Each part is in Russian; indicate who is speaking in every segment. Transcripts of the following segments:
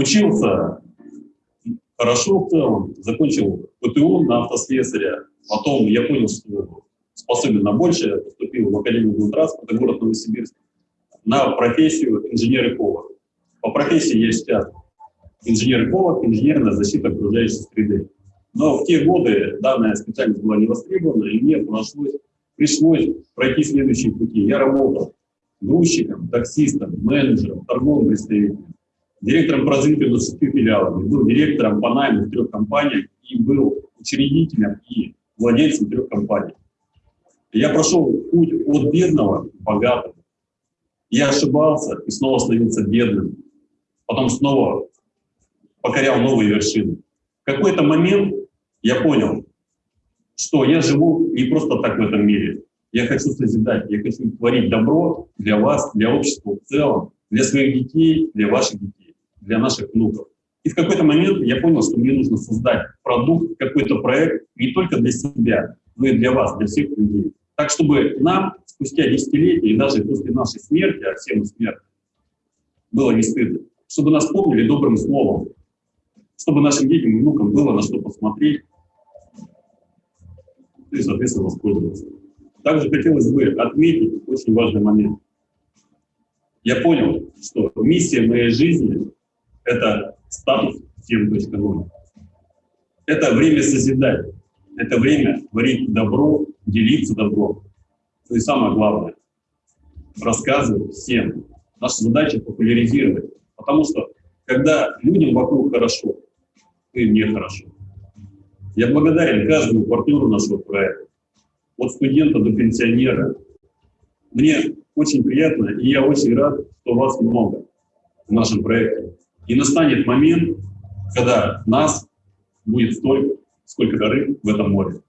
Speaker 1: Учился хорошо в целом, закончил ПТУ на автослесаря, потом я понял, что способен на большее, поступил в Академию транспорта, город Новосибирск, на профессию инженер повар. По профессии я сейчас инженер повар, инженерная защита окружающей среды. Но в те годы данная специальность была не востребована, и мне пришлось, пришлось пройти следующие пути. Я работал грузчиком, таксистом, менеджером, торговым представителем, директором развитию 20 филиалами, был директором по найму в трех компаниях и был учредителем и владельцем трех компаний. Я прошел путь от бедного к богатому. Я ошибался и снова становился бедным. Потом снова покорял новые вершины. В какой-то момент я понял, что я живу не просто так в этом мире. Я хочу созидать, я хочу творить добро для вас, для общества в целом, для своих детей, для ваших детей, для наших внуков. И в какой-то момент я понял, что мне нужно создать продукт, какой-то проект не только для себя, но и для вас, для всех людей. Так, чтобы нам спустя десятилетия и даже после нашей смерти, а все мы смертны, было не стыдно. Чтобы нас помнили добрым словом, чтобы нашим детям и внукам было на что посмотреть и, соответственно, воспользоваться. Также хотелось бы отметить очень важный момент. Я понял, что миссия моей жизни – это статус 7.0. Это время созидать, это время творить добро, делиться добром. Ну и самое главное – рассказывать всем. Наша задача – популяризировать. Потому что, когда людям вокруг хорошо, и мне хорошо. Я благодарен каждому партнеру нашего проекта, от студента до пенсионера. Мне очень приятно, и я очень рад, что вас много в нашем проекте. И настанет момент, когда нас будет столько, сколько рыб в этом море.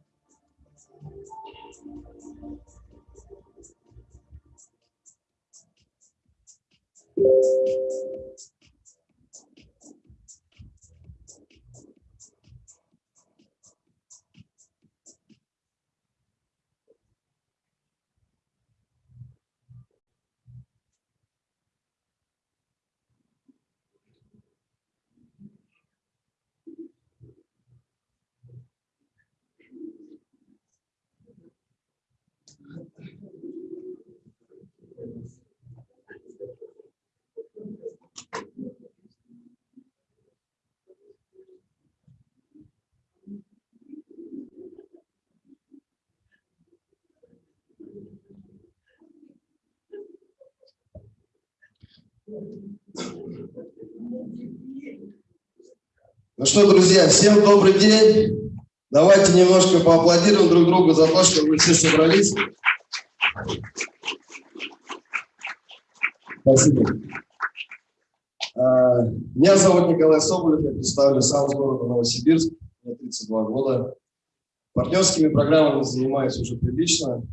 Speaker 2: Ну что, друзья, всем добрый день. Давайте немножко поаплодируем друг другу за то, что вы все собрались. Спасибо. А, меня зовут Николай Соболев, я представлю сам с города Новосибирск, мне 32 года. Партнерскими программами занимаюсь уже прилично,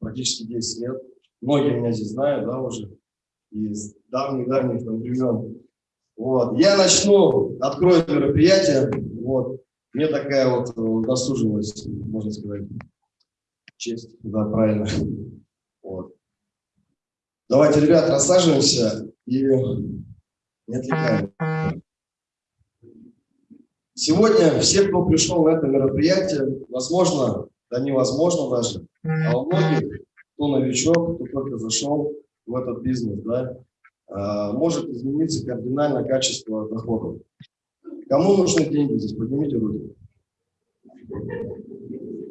Speaker 2: практически 10 лет. Многие меня здесь знают, да, уже, из давних-давних времен. Вот. Я начну, открою мероприятие. Вот. Мне такая вот досужилась, можно сказать, честь. Да, правильно. Вот. Давайте, ребят, рассаживаемся и не отвлекаем. Сегодня все, кто пришел на это мероприятие, возможно, да невозможно даже, а у многих, кто новичок, кто только зашел в этот бизнес, да, Э, может измениться кардинально качество доходов. Кому нужны деньги здесь? Поднимите руки.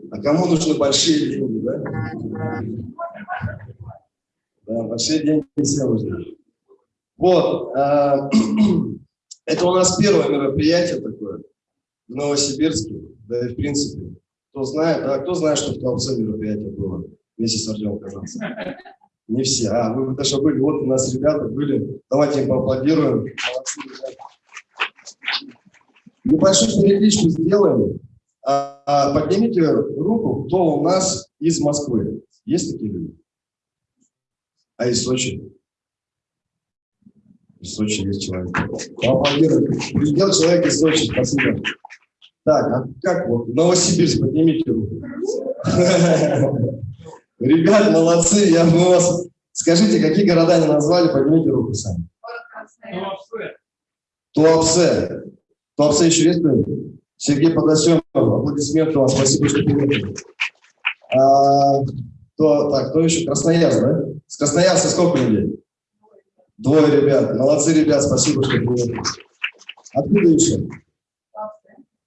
Speaker 2: А кому нужны большие деньги, да? Да, большие деньги все нужны. Вот. Э, это у нас первое мероприятие такое в Новосибирске, да и в принципе. Кто знает, да, кто знает, что в Толце мероприятие было вместе с Артемом Казанцем? Не все. А, вы даже были. Вот у нас ребята были. Давайте им поаплодируем. Небольшую перекличку сделаем. А, а, поднимите руку, кто у нас из Москвы. Есть такие люди? А из Сочи? Из Сочи есть человек. Поаплодируем. Президент человек из Сочи. Спасибо. Так, а как вот? Новосибирск, поднимите руку. Ребят, молодцы, я бы вас... Скажите, какие города они назвали, поднимите руку сами. Туапсе. Туапсе еще есть кто-нибудь? Сергей Подосемов, аплодисменты вам, спасибо, что приехали. А, кто, так, кто еще? Красноярск, да? С Красноярска сколько людей? Двое ребят. Молодцы, ребят, спасибо, что приехали. Откуда еще?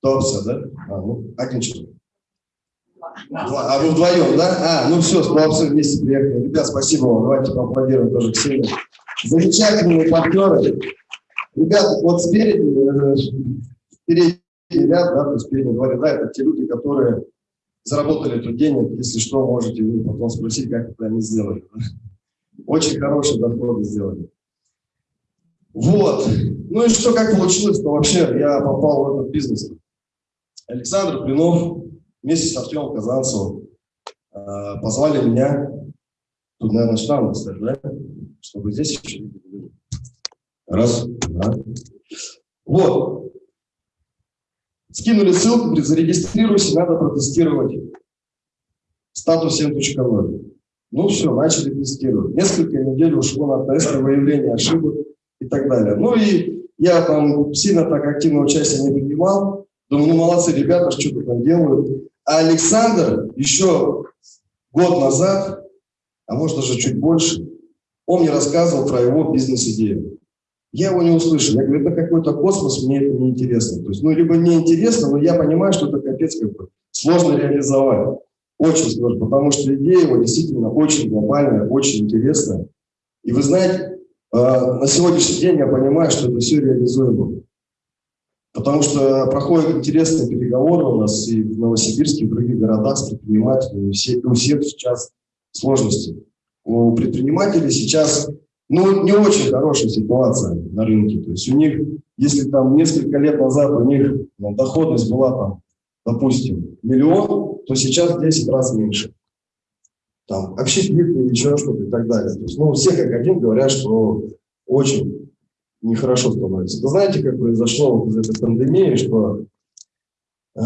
Speaker 2: Туапсе, да? А, ну, человек. А вы вдвоем, да? А, ну все, с Туапсе вместе приехали. Ребят, спасибо вам, давайте поаплодируем тоже Ксению. Замечательные партнеры. Ребята, вот спереди, э, спереди ряд, да, то есть передний два ряда, это те люди, которые заработали тут денег, если что, можете вы потом спросить, как это они сделали. Очень хорошие доходы сделали. Вот. Ну и что, как получилось-то вообще? Я попал в этот бизнес. Александр Блинов вместе с Артемом Казанцевым э, позвали меня, тут, наверное, штамп поставить, да? Чтобы здесь еще Раз, два. Вот. Скинули ссылку, зарегистрируйся, надо протестировать статус 7.0. Ну все, начали тестировать. Несколько недель ушло на тесты, выявление ошибок и так далее. Ну и я там сильно так активно участие не принимал. Думаю, ну молодцы ребята, что-то там делают. А Александр еще год назад, а может даже чуть больше, он мне рассказывал про его бизнес-идею. Я его не услышал. Я говорю, это какой-то космос, мне это не интересно. То есть, ну, либо не интересно, но я понимаю, что это капец как бы сложно реализовать. Очень сложно, потому что идея его действительно очень глобальная, очень интересная. И вы знаете, э, на сегодняшний день я понимаю, что это все реализуемо. Потому что проходят интересные переговоры у нас и в Новосибирске, и в других городах с предпринимателями. И у всех сейчас сложности. У предпринимателей сейчас ну, не очень хорошая ситуация на рынке. То есть у них, если там несколько лет назад у них ну, доходность была там, допустим, миллион, то сейчас в 10 раз меньше. Там общепит еще что-то и так далее. То есть, ну, все как один говорят, что очень нехорошо становится. Вы знаете, как произошло вот из этой пандемии, что э,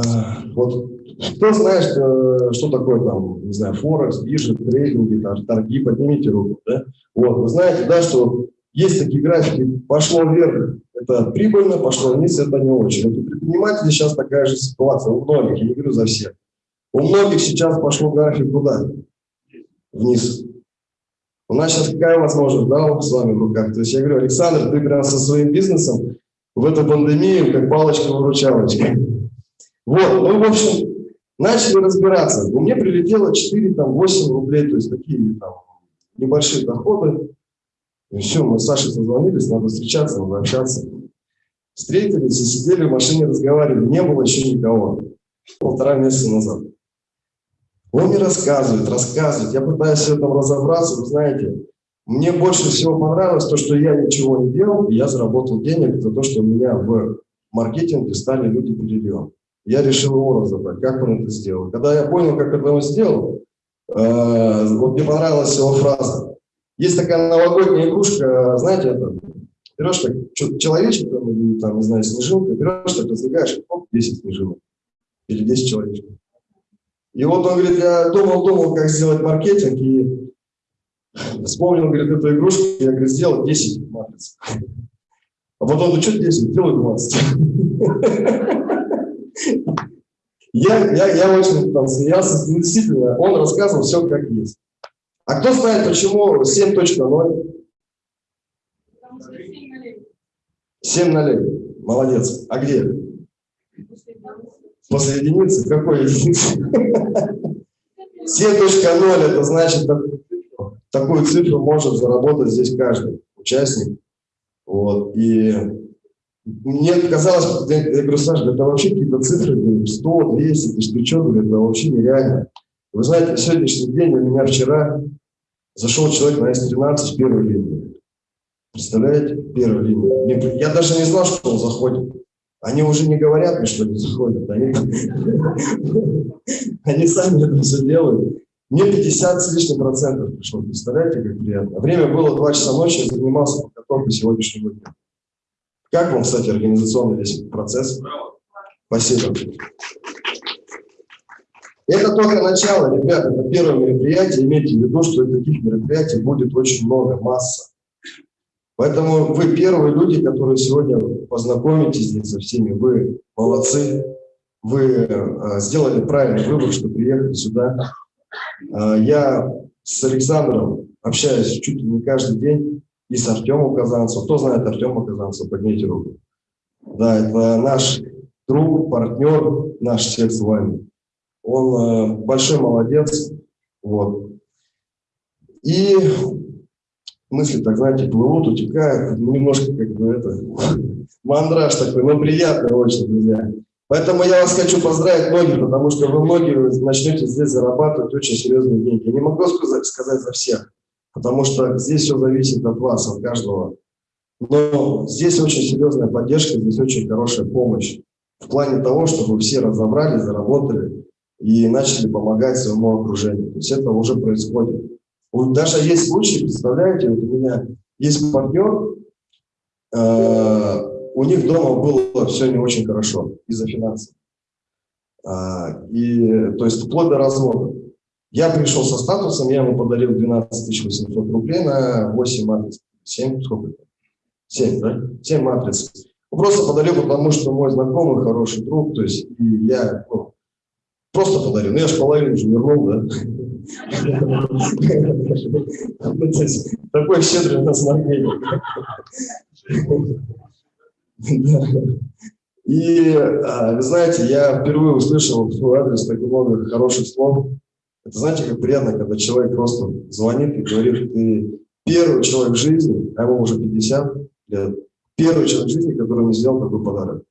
Speaker 2: вот кто знает, что, что такое там, не знаю, Форекс, биржа, трейдинги, торги, поднимите руку, да? Вот, вы знаете, да, что есть такие графики, пошло вверх, это прибыльно, пошло вниз, это не очень. Вот у предпринимателей сейчас такая же ситуация, у многих, я не говорю за всех. У многих сейчас пошло график куда? Вниз. У нас сейчас какая возможность, да, с вами в руках. То есть я говорю, Александр, ты прям со своим бизнесом в эту пандемию как палочка-выручалочка. Вот, ну, в общем, Начали разбираться. У меня прилетело 4-8 рублей, то есть такие там, небольшие доходы. И все, мы с Сашей созвонились, надо встречаться, надо общаться. Встретились и сидели в машине, разговаривали. Не было еще никого. Полтора месяца назад. Он мне рассказывает, рассказывает. Я пытаюсь в этом разобраться. Вы знаете, мне больше всего понравилось то, что я ничего не делал, и я заработал денег за то, что у меня в маркетинге стали люди перейдем я решил его разобрать, как он это сделал. Когда я понял, как это он сделал, э, вот мне понравилась его фраза. Есть такая новогодняя игрушка, знаете, это, берешь так, человечек там, или там, не знаю, снежинка, берешь так, раздвигаешь, оп, 10 снежинок. Или 10 человечков. И вот он говорит, я думал-думал, как сделать маркетинг, и вспомнил, говорит, эту игрушку, я, говорит, сделал 10 матриц. А потом, ну что 10, сделай 20. Я, я, я очень там смеялся, ну, действительно, он рассказывал все как есть. А кто знает, почему 7.0? 7 нулей. Молодец. А где? После единицы? Какой единицы? 7.0 это значит, такую цифру может заработать здесь каждый участник. Вот. И мне казалось, я, говорю, Саша, это вообще какие-то цифры, 100, 200, ты что, это вообще нереально. Вы знаете, на сегодняшний день у меня вчера зашел человек на S13 с первой линии. Представляете? Первой линии. Я даже не знал, что он заходит. Они уже не говорят мне, что они заходят. Они, они сами это все делают. Мне 50 с лишним процентов пришло. Представляете, как приятно. Время было 2 часа ночи, я занимался подготовкой сегодняшнего дня. Как вам, кстати, организационный весь процесс? Спасибо. Это только начало, ребята, это первое мероприятие. Имейте в виду, что таких мероприятий будет очень много, масса. Поэтому вы первые люди, которые сегодня познакомитесь со всеми. Вы молодцы. Вы э, сделали правильный выбор, что приехали сюда. Э, я с Александром общаюсь чуть ли не каждый день. И с Артемом Казанцевым. Кто знает Артема Казанцева? Поднимите руку. Да, это наш друг, партнер, наш всех с вами. Он э, большой молодец. Вот. И мысли, так знаете, плывут, утекают, немножко как бы это, мандраж такой, но приятно очень, друзья. Поэтому я вас хочу поздравить многих, потому что вы многие начнете здесь зарабатывать очень серьезные деньги. Я не могу сказать, сказать за всех, потому что здесь все зависит от вас, от каждого. Но здесь очень серьезная поддержка, здесь очень хорошая помощь в плане того, чтобы все разобрали, заработали и начали помогать своему окружению. То есть это уже происходит. Даже есть случаи, представляете, вот у меня есть партнер, э, у них дома было все не очень хорошо из-за финансов. Э, и, то есть вплоть до развода. Я пришел со статусом, я ему подарил 12 800 рублей на 8 матриц. 7, сколько это? 7, да? 7 матриц. Просто подарил, потому что мой знакомый, хороший друг, то есть и я ну, просто подарил. Ну, я же половину уже вернул, да? Такой щедрый у нас Маргелий. И, а, вы знаете, я впервые услышал в свой адрес так много хороших слов. Это, знаете, как приятно, когда человек просто звонит и говорит, ты первый человек в жизни, а ему уже 50 лет, первый человек в жизни, который мне сделал такой подарок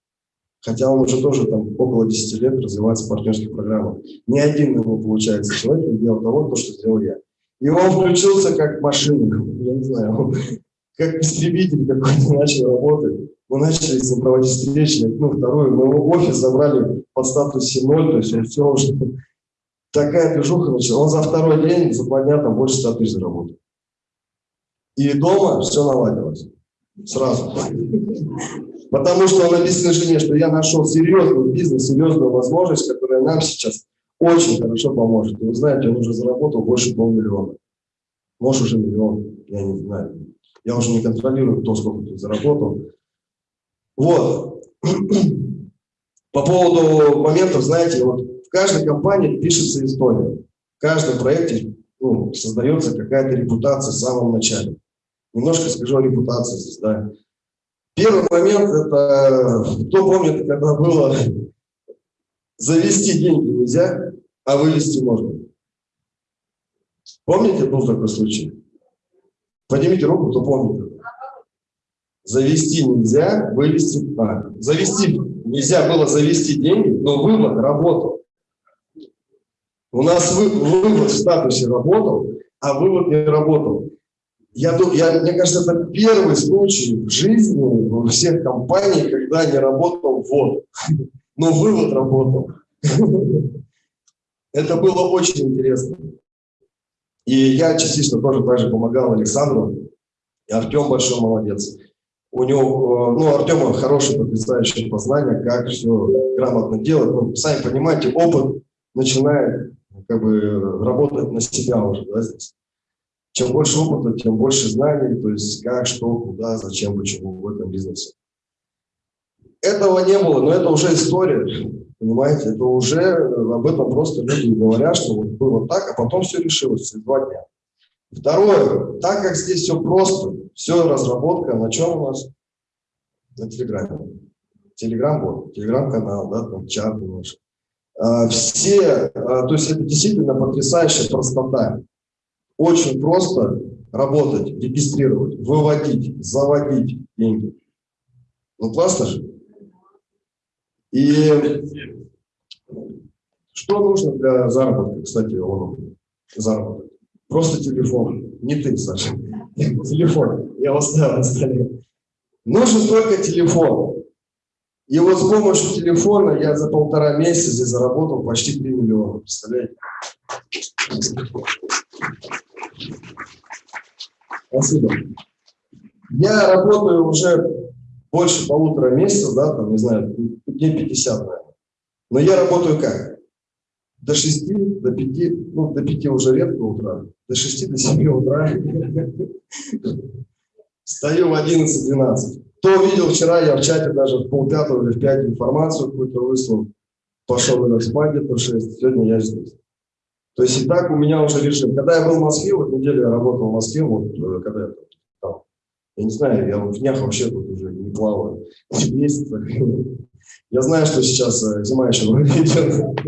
Speaker 2: хотя он уже тоже там около 10 лет развивается в партнерских программах. Ни один его, получается, человек не делал того, то, что сделал я. И он включился как машина, я не знаю, как истребитель какой-то начал работать. Мы начали с ним проводить встречи, ну, вторую, мы его офис забрали под статус 7.0, то есть он все уже, такая движуха начала. Он за второй день, за два дня там больше 100 тысяч заработал. И дома все наладилось. Сразу. Потому что он объяснил жене, что я нашел серьезный бизнес, серьезную возможность, которая нам сейчас очень хорошо поможет. И вы знаете, он уже заработал больше полмиллиона. Может, уже миллион, я не знаю. Я уже не контролирую, кто сколько тут заработал. Вот. По поводу моментов, знаете, вот в каждой компании пишется история. В каждом проекте ну, создается какая-то репутация в самом начале. Немножко скажу о репутации здесь, да. Первый момент, это, кто помнит, когда было завести деньги нельзя, а вывести можно. Помните, был такой случай? Поднимите руку, кто помнит. Завести нельзя, вывести... А, завести нельзя было завести деньги, но вывод работал. У нас вы, вывод в статусе работал, а вывод не работал. Я, я, мне кажется, это первый случай в жизни во всех компаниях, когда не работал ввод, но вывод работал. Это было очень интересно. И я частично тоже также помогал Александру. И Артем большой молодец. У него, э, ну, Артема хорошее потрясающее познание, как все грамотно делать. Ну, сами понимаете, опыт начинает как бы работать на себя уже, да, здесь. Чем больше опыта, тем больше знаний, то есть как, что, куда, зачем, почему в этом бизнесе. Этого не было, но это уже история, понимаете, это уже об этом просто люди говорят, что вот было так, а потом все решилось через два дня. Второе, так как здесь все просто, все разработка, на чем у нас? На Телеграме. Телеграм-бот, Телеграм-канал, да, там чат наш. А, все, а, то есть это действительно потрясающая простота. Очень просто работать, регистрировать, выводить, заводить деньги. Ну, классно же. И что нужно для заработка, кстати, он заработок? Просто телефон. Не ты, Саша. Телефон. Я оставил на столе. Нужен только телефон. И вот с помощью телефона я за полтора месяца здесь заработал почти 3 миллиона. Представляете? Спасибо. Я работаю уже больше полутора месяцев, да, там, не знаю, дней 50, наверное. Но я работаю как? До 6, до 5, ну, до 5 уже редко утра, до 6, до 7 утра. Встаю в 11-12. Кто видел вчера, я в чате даже в полпятого или в пять информацию какую-то выслал. Пошел на спать где-то в 6. Сегодня я здесь. То есть и так у меня уже режим. Когда я был в Москве, вот неделю я работал в Москве, вот э, когда я там, я не знаю, я в днях вообще тут уже не плаваю. Месяцах. Я знаю, что сейчас э, зима еще идет.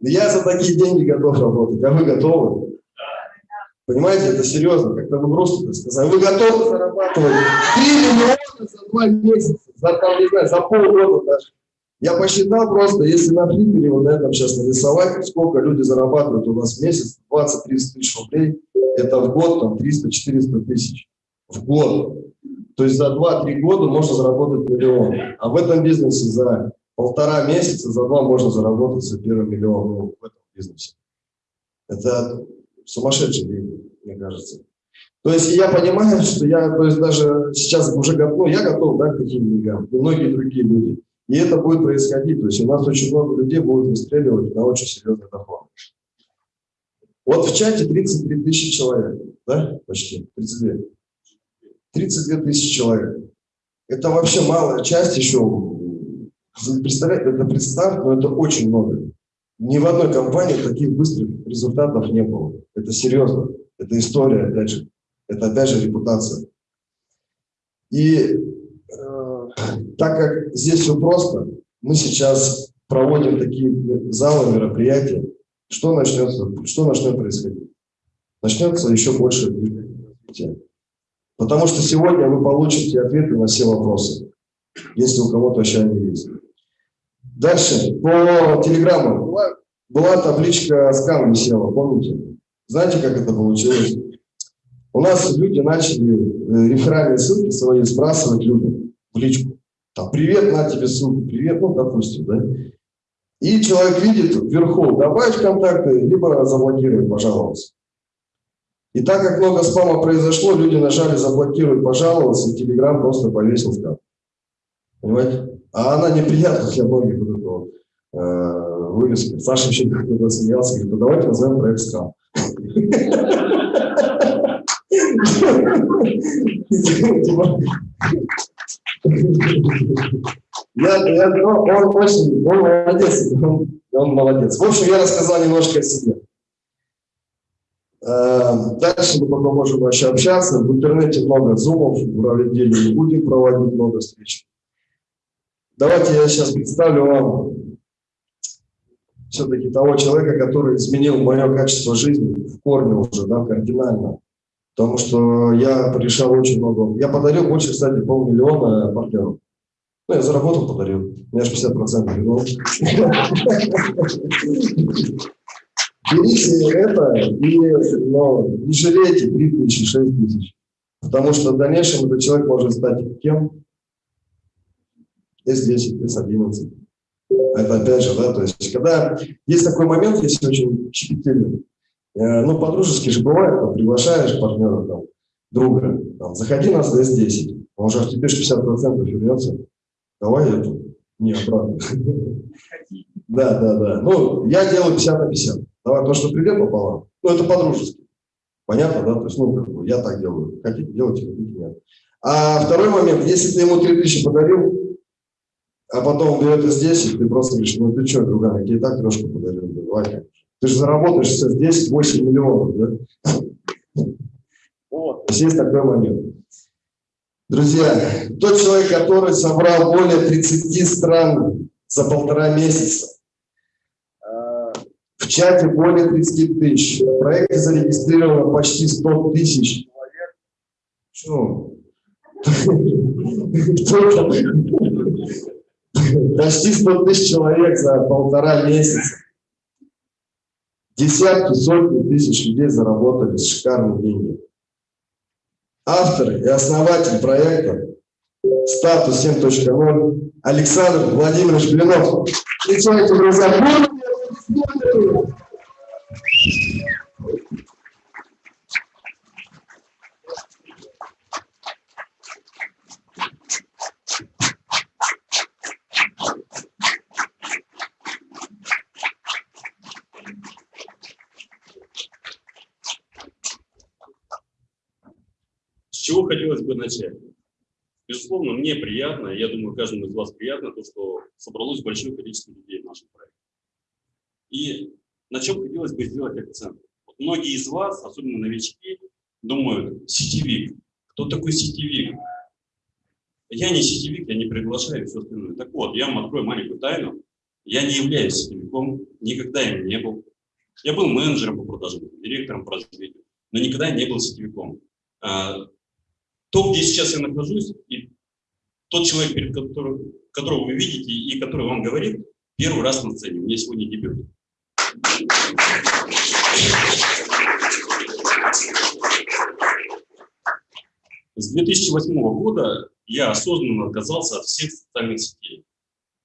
Speaker 2: Я за такие деньги готов работать, а вы готовы? Понимаете, это серьезно, как-то вы просто сказали. Вы готовы зарабатывать 3 миллиона за два месяца, за, там, не знаю, за полгода даже. Я посчитал просто, если на флиппере вот на этом сейчас нарисовать, сколько люди зарабатывают у нас в месяц, 20-30 тысяч рублей, это в год там 300-400 тысяч. В год. То есть за 2-3 года можно заработать миллион. А в этом бизнесе за полтора месяца, за два можно заработать за первый миллион ну, в этом бизнесе. Это сумасшедший деньги, мне кажется. То есть я понимаю, что я то есть даже сейчас уже готов, ну, я готов да, к таким деньгам, и многие другие люди. И это будет происходить. То есть у нас очень много людей будут выстреливать на очень серьезный доход. Вот в чате 33 тысячи человек, да, почти, 32. 32 тысячи человек. Это вообще малая часть еще. Представляете, это представь, но это очень много. Ни в одной компании таких быстрых результатов не было. Это серьезно. Это история, опять же. Это опять же репутация. И так как здесь все просто, мы сейчас проводим такие залы, мероприятия. Что начнется? Что начнет происходить? Начнется еще больше развития. Потому что сегодня вы получите ответы на все вопросы, если у кого-то еще они есть. Дальше, по телеграмму. Была, табличка скан висела, помните? Знаете, как это получилось? У нас люди начали э, реферальные ссылки свои сбрасывать людям в личку. Там, привет, на тебе ссылку, привет, ну, допустим, да? И человек видит вверху, добавить контакты, либо заблокировать, пожалуйста. И так как много спама произошло, люди нажали заблокировать, пожаловаться, и Телеграм просто повесил скан. Понимаете? А она неприятна для многих вот этого э, вывеска. Саша еще когда смеялся, говорит, ну давайте назовем проект скам. Я, я, он очень, он молодец, он, молодец. В общем, я рассказал немножко о себе. Э, дальше мы потом можем вообще общаться. В интернете много зумов, в неделю не будем проводить много встреч. Давайте я сейчас представлю вам все-таки того человека, который изменил мое качество жизни в корне уже, да, кардинально. Потому что я решал очень много. Я подарил больше, кстати, полмиллиона партнеров. Ну, я заработал, подарил. У меня же 50% вернул. Берите это и но, не жалейте 3 тысячи, 6 тысяч. Потому что в дальнейшем этот человек может стать кем? S10, S11. Это опять же, да, то есть, когда есть такой момент, если очень щепетильный, ну, по-дружески же бывает, там, приглашаешь партнера, там, друга, там, заходи на S10, он же тебе 50% вернется, давай это, не обратно. Да, да, да. Ну, я делаю 50 на 50. Давай то, что придет пополам. Ну, это по-дружески. Понятно, да? То есть, ну, как бы, я так делаю. Хотите, делайте, хотите, нет. А второй момент, если ты ему 3000 подарил, а потом берет из 10, ты просто говоришь, ну ты что, друган, я тебе и так трешку подарил, давай. Ты же заработаешь сейчас 10-8 миллионов, да? Вот. Есть такой момент. Друзья, тот человек, который собрал более 30 стран за полтора месяца, в чате более 30 тысяч. В проекте зарегистрировано почти 100 тысяч человек. Что? Почти 100 тысяч человек за полтора месяца. Десятки, сотни тысяч людей заработали шикарные деньги. Автор и основатель проекта «Статус 7.0» Александр Владимирович Блинов. Встречайте, друзья,
Speaker 1: Безусловно, мне приятно, я думаю, каждому из вас приятно, то, что собралось большое количество людей в нашем проекте. И на чем хотелось бы сделать акцент? Вот многие из вас, особенно новички, думают, сетевик. Кто такой сетевик? Я не сетевик, я не приглашаю все остальное. Так вот, я вам открою маленькую тайну. Я не являюсь сетевиком, никогда им не был. Я был менеджером по продажам, директором по развитию, но никогда не был сетевиком. А, то, где сейчас я нахожусь, и тот человек, перед которым, которого вы видите и который вам говорит, первый раз на сцене. У меня сегодня дебют. С 2008 года я осознанно отказался от всех социальных сетей.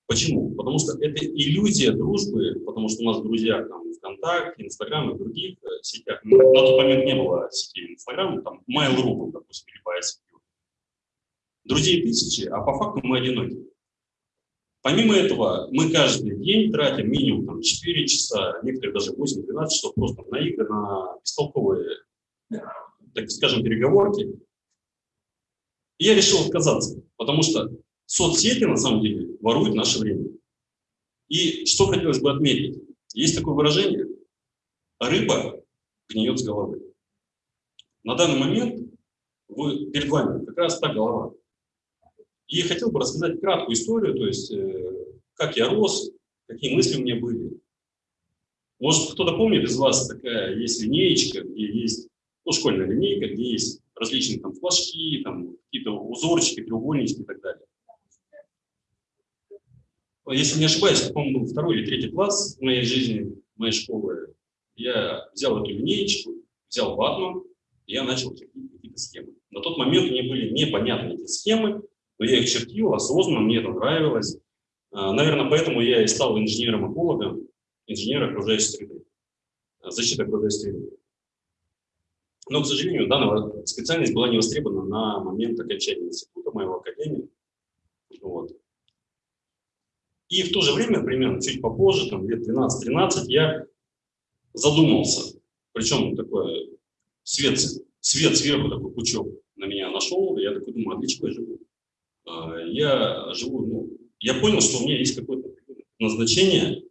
Speaker 1: Почему? Потому что это иллюзия дружбы, потому что у нас друзья там ВКонтакте, Инстаграм и других э, сетях. На тот момент не было сетей Инстаграм, там Mail.ru допустим, или. Друзей тысячи, а по факту мы одиноки. Помимо этого, мы каждый день тратим минимум там, 4 часа, некоторые даже 8-12 часов просто на игры, на бестолковые, так скажем, переговорки. И я решил отказаться, потому что соцсети, на самом деле, воруют наше время. И что хотелось бы отметить? Есть такое выражение «рыба гниет с головы». На данный момент вы, перед вами как раз та голова. И хотел бы рассказать краткую историю, то есть э, как я рос, какие мысли у меня были. Может, кто-то помнит из вас, такая есть линеечка, где есть, ну, школьная линейка, где есть различные там флажки, там какие-то узорчики, треугольнички и так далее. Если не ошибаюсь, по-моему, второй или третий класс в моей жизни, моей школы, я взял эту линеечку, взял ватман, и я начал какие-то схемы. На тот момент мне были непонятны эти схемы, но я их чертил осознанно, мне это нравилось. А, наверное, поэтому я и стал инженером-экологом, инженер окружающей среды, защита окружающей среды. Но, к сожалению, данная специальность была не востребована на момент окончания института моего академии. Вот. И в то же время, примерно чуть попозже, там, лет 12-13, я задумался. Причем такой свет, свет сверху, такой пучок на меня нашел. И я такой думаю, а для чего я живу? А, я живу, ну, я понял, что у меня есть какое-то назначение,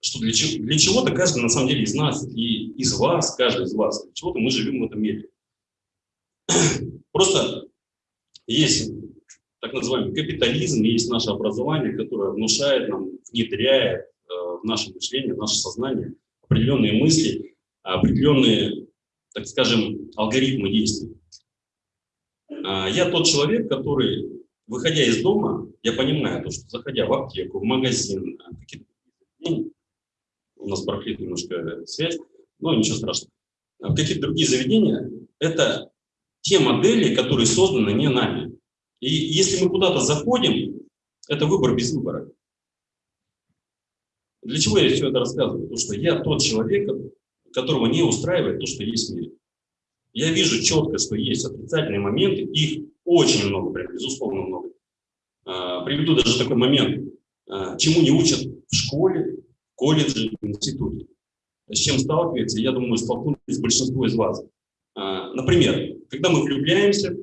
Speaker 1: что для, чего, для чего-то каждый, на самом деле, из нас и из вас, каждый из вас, для чего-то мы живем в этом мире. Просто есть так называемый капитализм, есть наше образование, которое внушает нам, внедряет э, в наше мышление, в наше сознание определенные мысли, определенные, так скажем, алгоритмы действий. А, я тот человек, который, выходя из дома, я понимаю, то, что заходя в аптеку, в магазин, какие-то у нас барахлит немножко связь, но ничего страшного. В какие-то другие заведения это те модели, которые созданы не нами. И если мы куда-то заходим, это выбор без выбора. Для чего я все это рассказываю? Потому что я тот человек, которого не устраивает то, что есть в мире. Я вижу четко, что есть отрицательные моменты, их очень много, прям безусловно много. А, приведу даже такой момент, а, чему не учат в школе, колледже, институте. С чем сталкивается, я думаю, столкнулись большинство из вас. А, например, когда мы влюбляемся,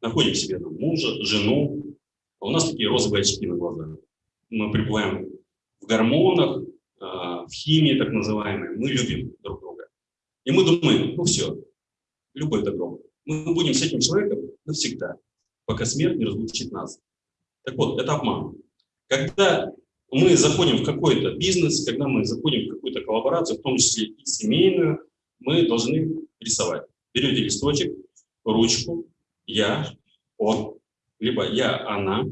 Speaker 1: находим себе там, мужа, жену, а у нас такие розовые очки на глазах. Мы пребываем в гормонах, а, в химии так называемой, мы любим друг друга. И мы думаем, ну все, любовь добро. Мы будем с этим человеком навсегда, пока смерть не разлучит нас. Так вот, это обман. Когда мы заходим в какой-то бизнес, когда мы заходим в какую-то коллаборацию, в том числе и семейную, мы должны рисовать. Берете листочек, ручку, я, он, либо я, она,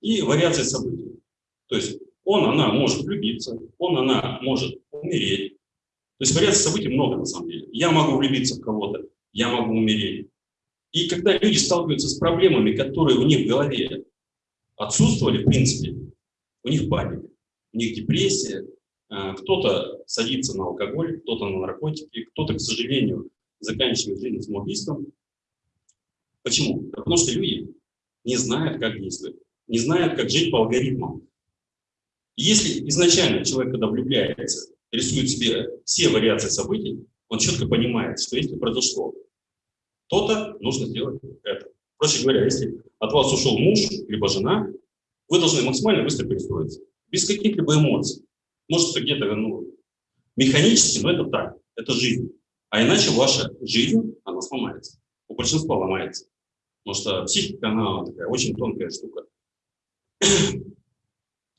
Speaker 1: и вариации событий. То есть он, она может влюбиться, он, она может умереть. То есть вариаций событий много на самом деле. Я могу влюбиться в кого-то, я могу умереть. И когда люди сталкиваются с проблемами, которые у них в голове отсутствовали, в принципе, у них паника, у них депрессия, а, кто-то садится на алкоголь, кто-то на наркотики, кто-то, к сожалению, заканчивает жизнь самоубийством. Почему? Потому что люди не знают, как действовать, не знают, как жить по алгоритмам. если изначально человек, когда влюбляется, рисует себе все вариации событий, он четко понимает, что если произошло то-то, нужно сделать это. Проще говоря, если от вас ушел муж, либо жена, вы должны максимально быстро перестроиться. Без каких-либо эмоций. Может, где-то ну, механически, но это так. Это жизнь. А иначе ваша жизнь, она сломается. У большинства ломается. Потому что психика, она такая очень тонкая штука.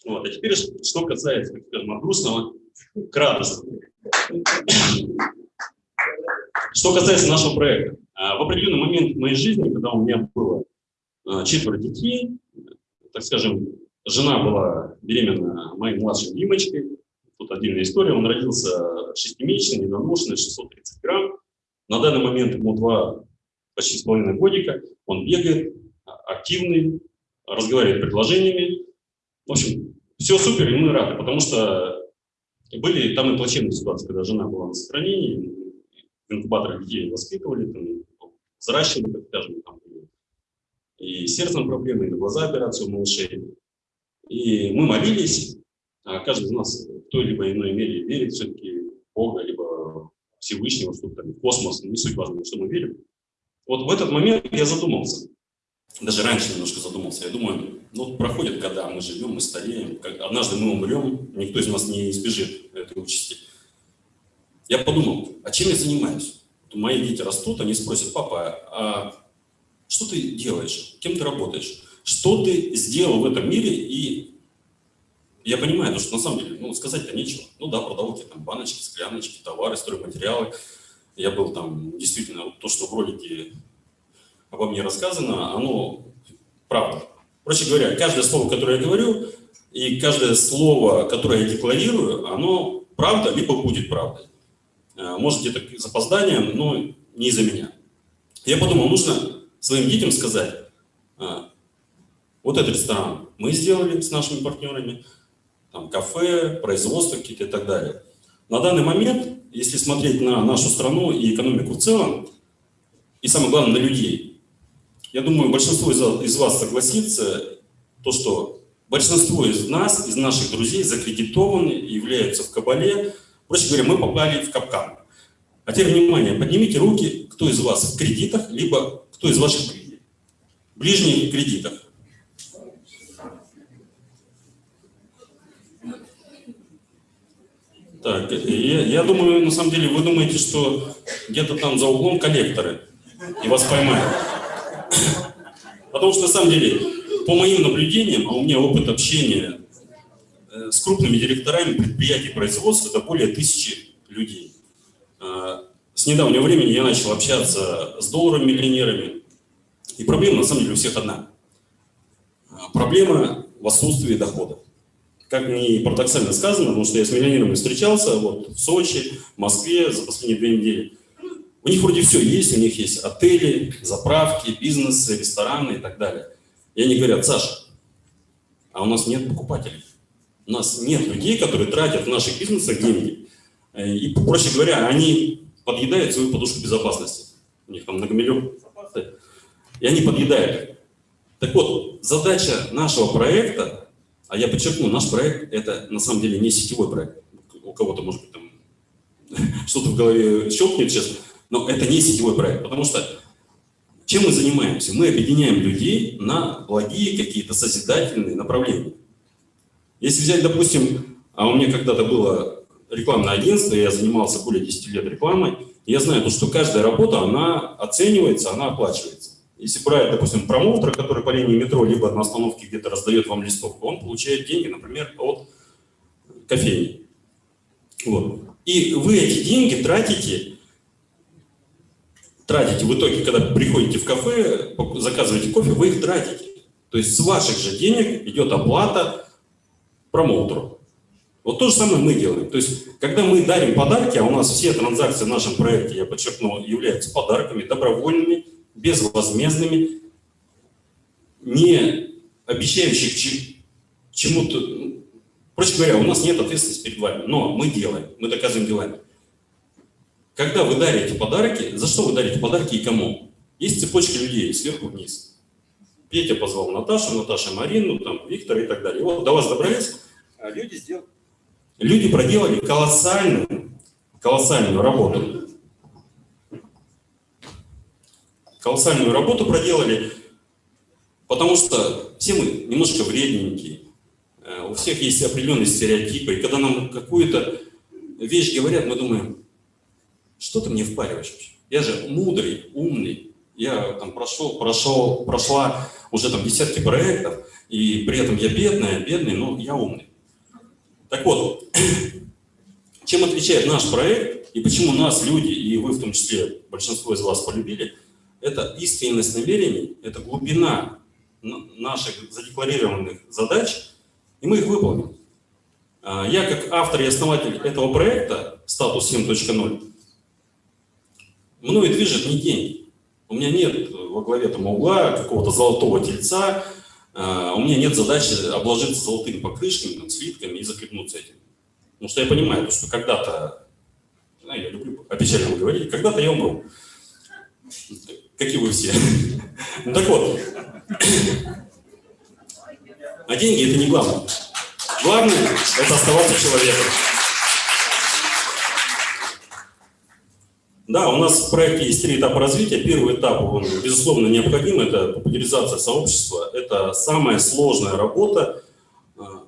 Speaker 1: Вот. А теперь, что касается, так скажем, от грустного к радостному. Что касается нашего проекта. А, в определенный момент в моей жизни, когда у меня было а, четверо детей, так скажем, жена была беременна моей младшей Димочкой, тут отдельная история, он родился шестимесячный, недоношенный, 630 грамм, на данный момент ему два почти с половиной годика, он бегает, а, активный, разговаривает предложениями, в общем, все супер, и мы рады, потому что были там и плачевные ситуации, когда жена была на сохранении, в инкубаторах детей воспитывали, там, взращивали, как скажем, там, и сердцем проблемы, и на глаза операции у малышей. И мы молились, а каждый из нас в той либо иной мере верит все-таки Бога, либо Всевышнего, что там, космос, не суть важно, что мы верим. Вот в этот момент я задумался, даже раньше немножко задумался, я думаю, ну, проходят года, мы живем, мы стареем, как, однажды мы умрем, никто из нас не избежит этой участи. Я подумал, а чем я занимаюсь? Мои дети растут, они спросят, папа, а что ты делаешь, кем ты работаешь, что ты сделал в этом мире, и я понимаю, что на самом деле, ну, сказать-то нечего. Ну да, продал эти там баночки, скляночки, товары, стройматериалы. Я был там, действительно, то, что в ролике обо мне рассказано, оно правда. Проще говоря, каждое слово, которое я говорю, и каждое слово, которое я декларирую, оно правда, либо будет правдой. Э, может, где-то с запозданием, но не из-за меня. Я подумал, нужно своим детям сказать, «А, вот этот ресторан мы сделали с нашими партнерами, там кафе, производство какие-то и так далее. На данный момент, если смотреть на нашу страну и экономику в целом, и самое главное, на людей, я думаю, большинство из вас согласится, то, что большинство из нас, из наших друзей закредитованы, являются в кабале. Проще говоря, мы попали в капкан. А теперь, внимание, поднимите руки, кто из вас в кредитах, либо кто из ваших ближних в кредитах. Так, я, я думаю, на самом деле, вы думаете, что где-то там за углом коллекторы, и вас поймают. Потому что, на самом деле, по моим наблюдениям, а у меня опыт общения э, с крупными директорами предприятий производства, это более тысячи людей. Э, с недавнего времени я начал общаться с долларом-миллионерами, и проблема, на самом деле, у всех одна. Э, проблема в отсутствии дохода. Как ни парадоксально сказано, потому что я с миллионерами встречался вот, в Сочи, в Москве за последние две недели. У них вроде все есть, у них есть отели, заправки, бизнесы, рестораны и так далее. И они говорят, Саша, а у нас нет покупателей. У нас нет людей, которые тратят в наших бизнесах деньги. Э, и, проще говоря, они подъедают свою подушку безопасности. У них там многомиллион. И они подъедают. Так вот, задача нашего проекта, а я подчеркну, наш проект это на самом деле не сетевой проект. У кого-то, может быть, там что-то в голове щелкнет сейчас. Но это не сетевой проект, потому что чем мы занимаемся? Мы объединяем людей на благие какие-то созидательные направления. Если взять, допустим, а у меня когда-то было рекламное агентство, я занимался более 10 лет рекламой, я знаю, что каждая работа, она оценивается, она оплачивается. Если брать, допустим, промоутера, который по линии метро либо на остановке где-то раздает вам листовку, он получает деньги, например, от кофейни. Вот. И вы эти деньги тратите тратите в итоге, когда приходите в кафе, заказываете кофе, вы их тратите. То есть с ваших же денег идет оплата промоутеру. Вот то же самое мы делаем. То есть, когда мы дарим подарки, а у нас все транзакции в нашем проекте, я подчеркну, являются подарками, добровольными, безвозмездными, не обещающих чему-то. Проще говоря, у нас нет ответственности перед вами, но мы делаем, мы доказываем делами. Когда вы дарите подарки, за что вы дарите подарки и кому? Есть цепочка людей сверху вниз. Петя позвал Наташу, Наташа Марину, там, Виктора и так далее. Вот до вас добрались, а люди сделали. Люди проделали колоссальную, колоссальную работу. колоссальную работу проделали, потому что все мы немножко вредненькие, э, у всех есть определенные стереотипы, и когда нам какую-то вещь говорят, мы думаем, что ты мне впариваешь вообще? Я же мудрый, умный, я там прошел, прошел, прошла уже там десятки проектов, и при этом я бедная, бедный, но я умный. Так вот, чем отличает наш проект и почему нас люди, и вы в том числе, большинство из вас полюбили, это искренность намерений, это глубина наших задекларированных задач, и мы их выполним. А, я как автор и основатель этого проекта «Статус 7.0» мною движет не деньги. У меня нет во главе там угла какого-то золотого тельца, у меня нет задачи обложиться золотыми покрышками, там, слитками и закрепнуться этим. Потому что я понимаю, что когда-то, ну, я люблю опечально говорить, когда-то я умру. Как и вы все. Ну так вот. А деньги это не главное. Главное это оставаться человеком. Да, у нас в проекте есть три этапа развития. Первый этап, он, безусловно, необходим, это популяризация сообщества. Это самая сложная работа. А,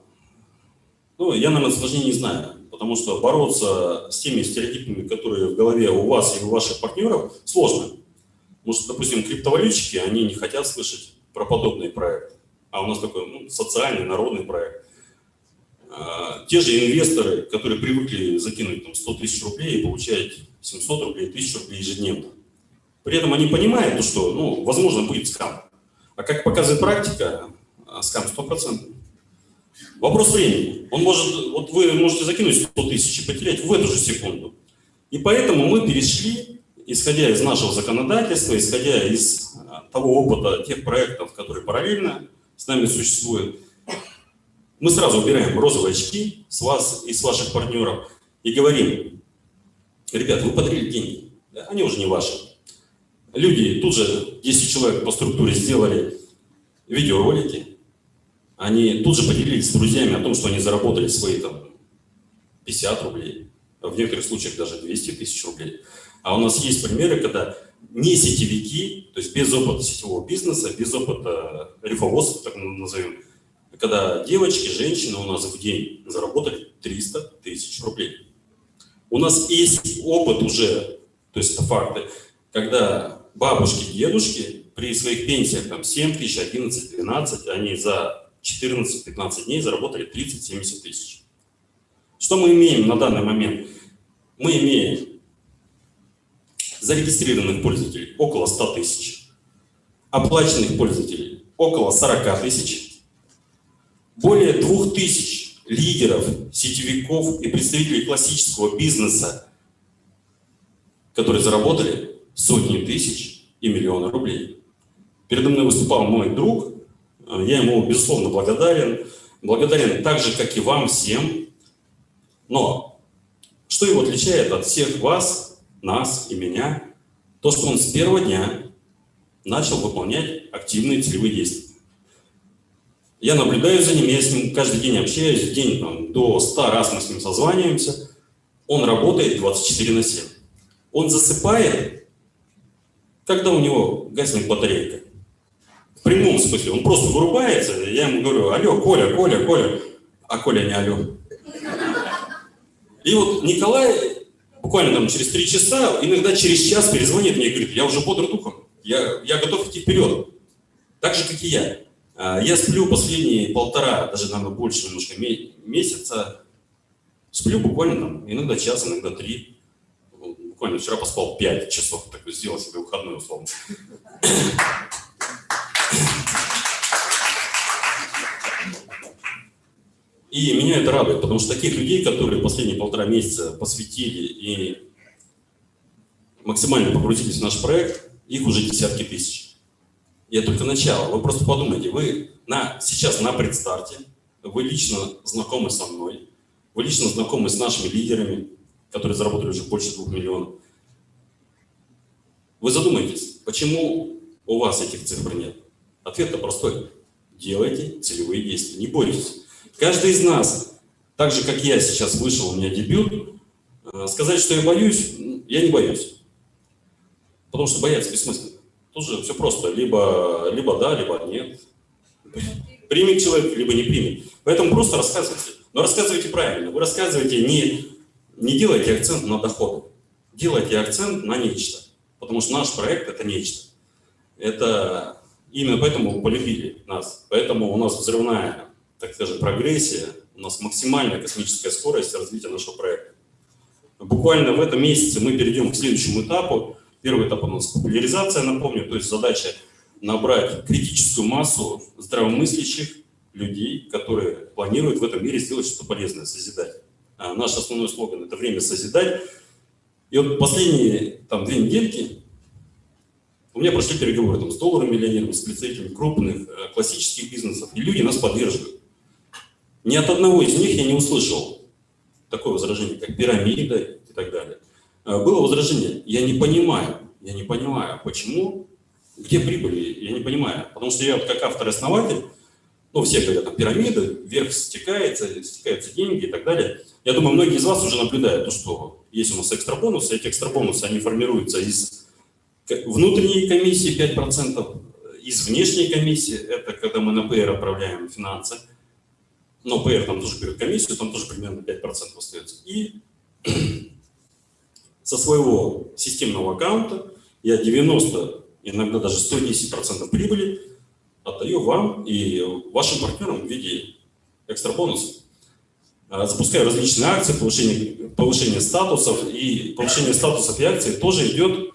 Speaker 1: ну, я, наверное, сложнее не знаю, потому что бороться с теми стереотипами, которые в голове у вас и у ваших партнеров, сложно. Потому что, допустим, криптовалютчики, они не хотят слышать про подобные проекты. А у нас такой ну, социальный, народный проект. А, те же инвесторы, которые привыкли закинуть там, 100 тысяч рублей и получать 700 рублей, 1000 рублей ежедневно. При этом они понимают, что, ну, возможно, будет скам. А как показывает практика, а, скам 100%. Вопрос времени. Он может, вот вы можете закинуть 100 тысяч и потерять в эту же секунду. И поэтому мы перешли, исходя из нашего законодательства, исходя из а, того опыта тех проектов, которые параллельно с нами существуют, мы сразу убираем розовые очки с вас и с ваших партнеров и говорим, ребят, вы подарили деньги, они уже не ваши. Люди, тут же 10 человек по структуре сделали видеоролики, они тут же поделились с друзьями о том, что они заработали свои там 50 рублей, в некоторых случаях даже 200 тысяч рублей. А у нас есть примеры, когда не сетевики, то есть без опыта сетевого бизнеса, без опыта рифоводства, так назовем, когда девочки, женщины у нас в день заработали 300 тысяч рублей. У нас есть опыт уже, то есть это факты, когда бабушки, дедушки при своих пенсиях там 7 тысяч, 11, 12, они за 14-15 дней заработали 30-70 тысяч. Что мы имеем на данный момент? Мы имеем зарегистрированных пользователей около 100 тысяч, оплаченных пользователей около 40 тысяч, более 2000 лидеров, сетевиков и представителей классического бизнеса, которые заработали сотни тысяч и миллионы рублей. Передо мной выступал мой друг, я ему, безусловно, благодарен. Благодарен так же, как и вам всем. Но что его отличает от всех вас, нас и меня? То, что он с первого дня начал выполнять активные целевые действия. Я наблюдаю за ним, я с ним каждый день общаюсь, в день там, до 100 раз мы с ним созваниваемся. Он работает 24 на 7. Он засыпает, когда у него гаснет батарейка. В прямом смысле. Он просто вырубается, я ему говорю, алло, Коля, Коля, Коля. А Коля не алло. И вот Николай буквально там через три часа, иногда через час перезвонит мне и говорит, я уже бодр духом, я, я готов идти вперед. Так же, как и я. А, я сплю последние полтора, даже, наверное, больше немножко месяца. Сплю буквально там, иногда час, иногда три. Буквально вчера поспал пять часов, так сделал себе выходной условно. И меня это радует, потому что таких людей, которые последние полтора месяца посвятили и максимально погрузились в наш проект, их уже десятки тысяч. Это только начало. Вы просто подумайте, вы на, сейчас на предстарте, вы лично знакомы со мной, вы лично знакомы с нашими лидерами, которые заработали уже больше двух миллионов. Вы задумайтесь, почему у вас этих цифр нет? Ответ-то простой. Делайте целевые действия, не бойтесь. Каждый из нас, так же, как я сейчас вышел, у меня дебют, э, сказать, что я боюсь, я не боюсь. Потому что бояться бессмысленно. Же все просто. Либо, либо да, либо нет. Примет человек, либо не примет. Поэтому просто рассказывайте. Но рассказывайте правильно. Вы рассказывайте не, не делайте акцент на доходы. Делайте акцент на нечто. Потому что наш проект – это нечто. Это именно поэтому полюбили нас. Поэтому у нас взрывная, так скажем, прогрессия, у нас максимальная космическая скорость развития нашего проекта. Буквально в этом месяце мы перейдем к следующему этапу. Первый этап у нас популяризация, напомню, то есть задача набрать критическую массу здравомыслящих людей, которые планируют в этом мире сделать что-то полезное, созидать. А наш основной слоган – это «Время созидать». И вот последние там, две недельки у меня прошли переговоры там, с долларом миллионерами, с представителями крупных э, классических бизнесов, и люди нас поддерживают. Ни от одного из них я не услышал такое возражение, как пирамида и так далее. Э, было возражение, я не понимаю, я не понимаю, почему, где прибыли, я не понимаю. Потому что я вот как автор-основатель, ну, все говорят, там, пирамида, вверх стекается, стекаются деньги и так далее. Я думаю, многие из вас уже наблюдают то, что есть у нас экстра бонусы. Эти экстра бонусы, они формируются из внутренней комиссии 5%, из внешней комиссии, это когда мы на PR отправляем финансы, но PR там тоже берет комиссию, там тоже примерно 5% остается. И со своего системного аккаунта я 90, иногда даже 110% прибыли отдаю вам и вашим партнерам в виде экстра бонусов. А, запускаю различные акции, повышение, повышение статусов, и повышение статусов и акций тоже идет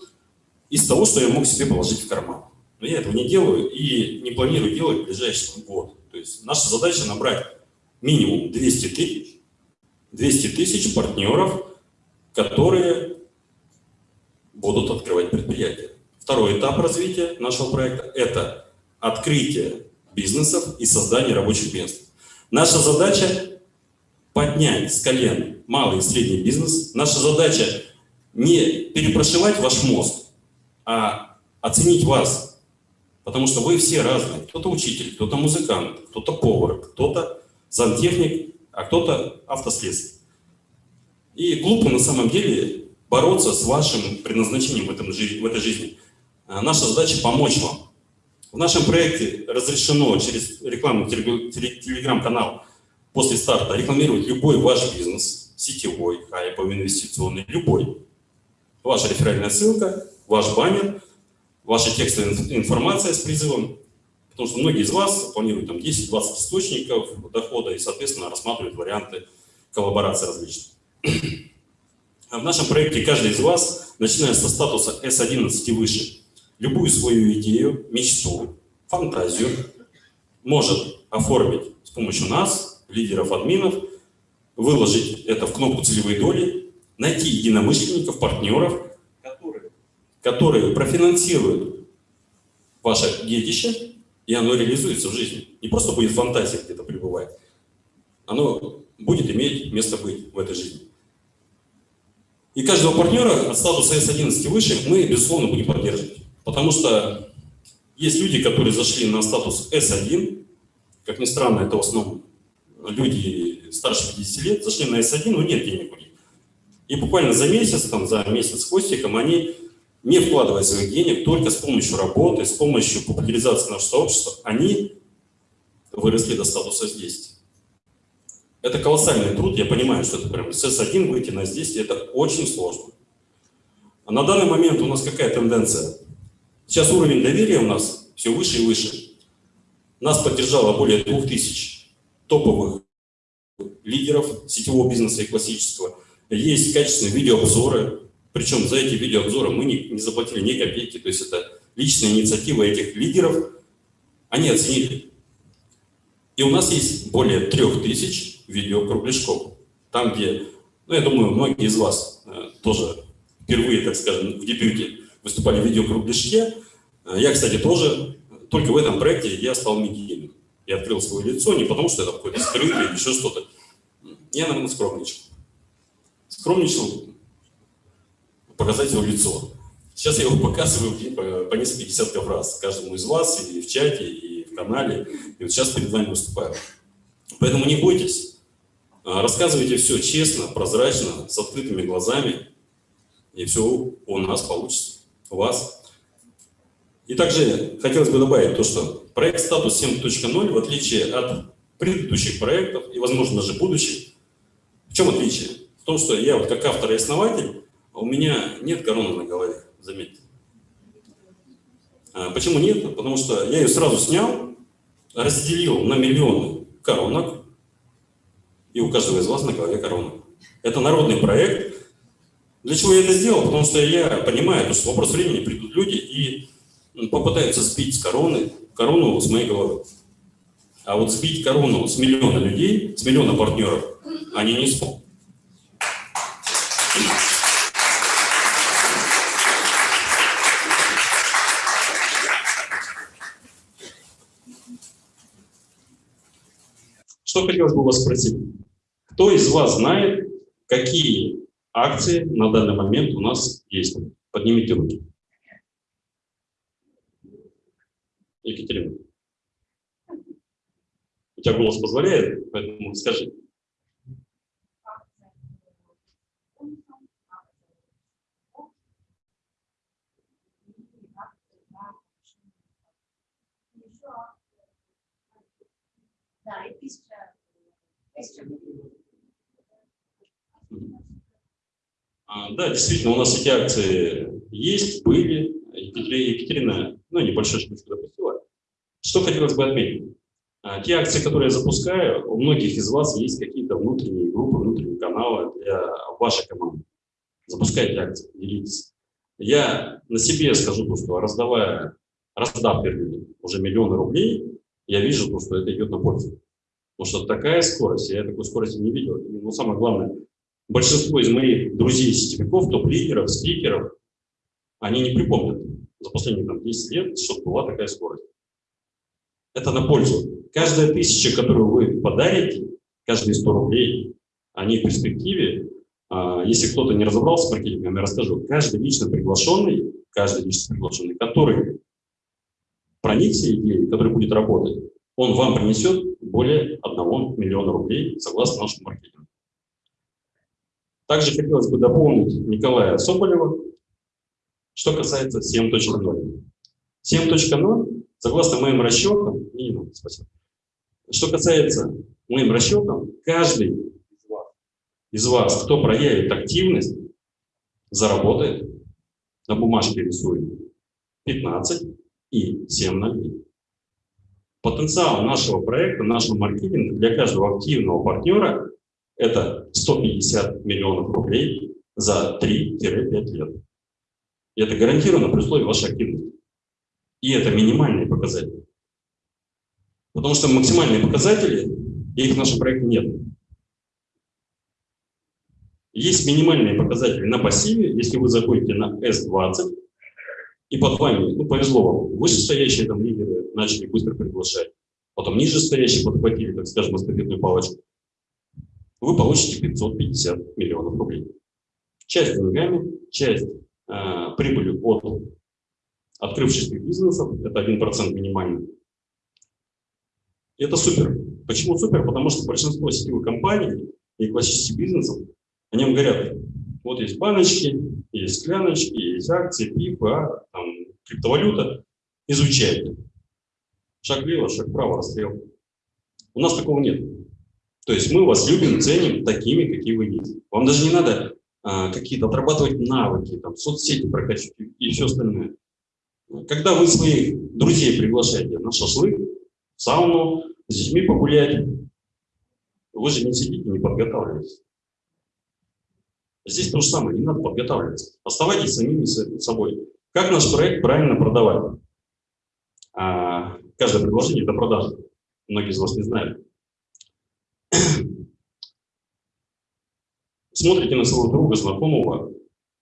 Speaker 1: из того, что я мог себе положить в карман. Но я этого не делаю и не планирую делать в ближайший год. То есть наша задача набрать минимум 200 тысяч, 200 тысяч партнеров, которые будут открывать предприятия. Второй этап развития нашего проекта – это открытие бизнесов и создание рабочих мест. Наша задача – поднять с колен малый и средний бизнес. Наша задача – не перепрошивать ваш мозг, а оценить вас. Потому что вы все разные. Кто-то учитель, кто-то музыкант, кто-то повар, кто-то сантехник, а кто-то автослесарь. И глупо на самом деле бороться с вашим предназначением в, этом, в этой жизни. А наша задача помочь вам. В нашем проекте разрешено через рекламный телеграм-канал после старта рекламировать любой ваш бизнес, сетевой, хайповый, инвестиционный, любой. Ваша реферальная ссылка, ваш баннер, ваша текстовая информация с призывом, потому что многие из вас планируют там 10-20 источников дохода и, соответственно, рассматривают варианты коллаборации различных. А в нашем проекте каждый из вас, начиная со статуса S11 и выше, любую свою идею, мечту, фантазию может оформить с помощью нас, лидеров админов, выложить это в кнопку целевой доли, найти единомышленников, партнеров, которые, которые профинансируют ваше детище, и оно реализуется в жизни. Не просто будет фантазия где-то пребывать, оно будет иметь место быть в этой жизни. И каждого партнера от статуса S11 выше мы, безусловно, будем поддерживать. Потому что есть люди, которые зашли на статус S1, как ни странно, это в основном люди старше 50 лет, зашли на S1, но нет денег у них. И буквально за месяц, там, за месяц хвостиком, они, не вкладывая своих денег, только с помощью работы, с помощью популяризации нашего сообщества, они выросли до статуса S10. Это колоссальный труд, я понимаю, что это прям с S1 выйти на S10, это очень сложно. А на данный момент у нас какая тенденция? Сейчас уровень доверия у нас все выше и выше. Нас поддержало более 2000 топовых лидеров сетевого бизнеса и классического. Есть качественные видеообзоры, причем за эти видеообзоры мы не, не заплатили ни копейки, то есть это личная инициатива этих лидеров, они оценили. И у нас есть более 3000 видеокругляшков, там где, ну я думаю, многие из вас э, тоже впервые, так скажем, в дебюте выступали в видеокругляшке. Э, я, кстати, тоже, только в этом проекте я стал медийным. Я открыл свое лицо не потому, что это какой-то скрытый или еще что-то. Я, наверное, скромничал. Скромничал показать его лицо. Сейчас я его показываю по, по несколько десятков раз каждому из вас, и в чате, и в канале. И вот сейчас перед вами выступаю. Поэтому не бойтесь. Э, рассказывайте все честно, прозрачно, с открытыми глазами, и все у нас получится у вас. И также хотелось бы добавить то, что проект «Статус 7.0», в отличие от предыдущих проектов и, возможно, даже будущих, в чем отличие? В том, что я вот как автор и основатель, у меня нет короны на голове, заметьте. А почему нет? Потому что я ее сразу снял, разделил на миллионы коронок, и у каждого из вас на голове корона. Это народный проект. Для чего я это сделал? Потому что я понимаю, что в вопрос времени придут люди и попытаются сбить с короны, корону с моей головы. А вот сбить корону с миллиона людей, с миллиона партнеров, они не смогут. Что хотелось бы вас спросить? Кто из вас знает, какие акции на данный момент у нас есть? Поднимите руки. Екатерина. У тебя голос позволяет, поэтому скажи.
Speaker 3: Да, и тысяча, тысяча.
Speaker 1: А, да, действительно, у нас эти акции есть, были. Екатерина, ну, небольшой штучку допустила. Что хотелось бы отметить? А, те акции, которые я запускаю, у многих из вас есть какие-то внутренние группы, внутренние каналы для вашей команды. Запускайте акции, делитесь. Я на себе скажу то, что раздавая, раздав уже миллионы рублей, я вижу, то, что это идет на пользу. Потому что такая скорость, я такой скорости не видел. Ну, самое главное, большинство из моих друзей-сетевиков, топ-лидеров, спикеров, они не припомнят за последние там, 10 лет, чтобы была такая скорость. Это на пользу. Каждая тысяча, которую вы подарите, каждые 100 рублей, они в перспективе, а, если кто-то не разобрался с маркетингом, я расскажу, каждый лично приглашенный, каждый лично приглашенный, который проникся идеей, который будет работать, он вам принесет более 1 миллиона рублей, согласно нашему маркетингу. Также хотелось бы дополнить Николая Соболева, что касается 7.0. 7.0, согласно моим расчетам, спасибо. что касается моим расчетам, каждый из вас, из вас, кто проявит активность, заработает, на бумажке рисует 15 и 7 нолей. Потенциал нашего проекта, нашего маркетинга для каждого активного партнера – это 150 миллионов рублей за 3-5 лет. И это гарантированно при условии вашей активности. И это минимальные показатели. Потому что максимальные показатели, их в нашем проекте нет. Есть минимальные показатели на пассиве, если вы заходите на S20, и под вами, ну, повезло вам, вышестоящие там лидеры начали быстро приглашать, потом нижестоящие подхватили, так скажем, эстафетную палочку, вы получите 550 миллионов рублей. Часть деньгами, часть э, прибыли от открывшихся бизнесов, это 1% минимальный. Это супер. Почему супер? Потому что большинство сетевых компаний и классических бизнесов, они вам говорят, вот есть баночки, есть скляночки, есть акции, пифы, а, там, криптовалюта. Изучайте. Шаг влево, шаг вправо, расстрел. У нас такого нет. То есть мы вас любим, ценим такими, какие вы есть. Вам даже не надо а, какие-то отрабатывать навыки, там, соцсети прокачивать и все остальное. Когда вы своих друзей приглашаете на шашлык, в сауну, с детьми погулять, вы же не сидите, не подготавливаетесь. Здесь то же самое, не надо подготавливаться. Оставайтесь самими собой. Как наш проект правильно продавать? А, каждое предложение – это продажа. Многие из вас не знают. Смотрите на своего друга, знакомого,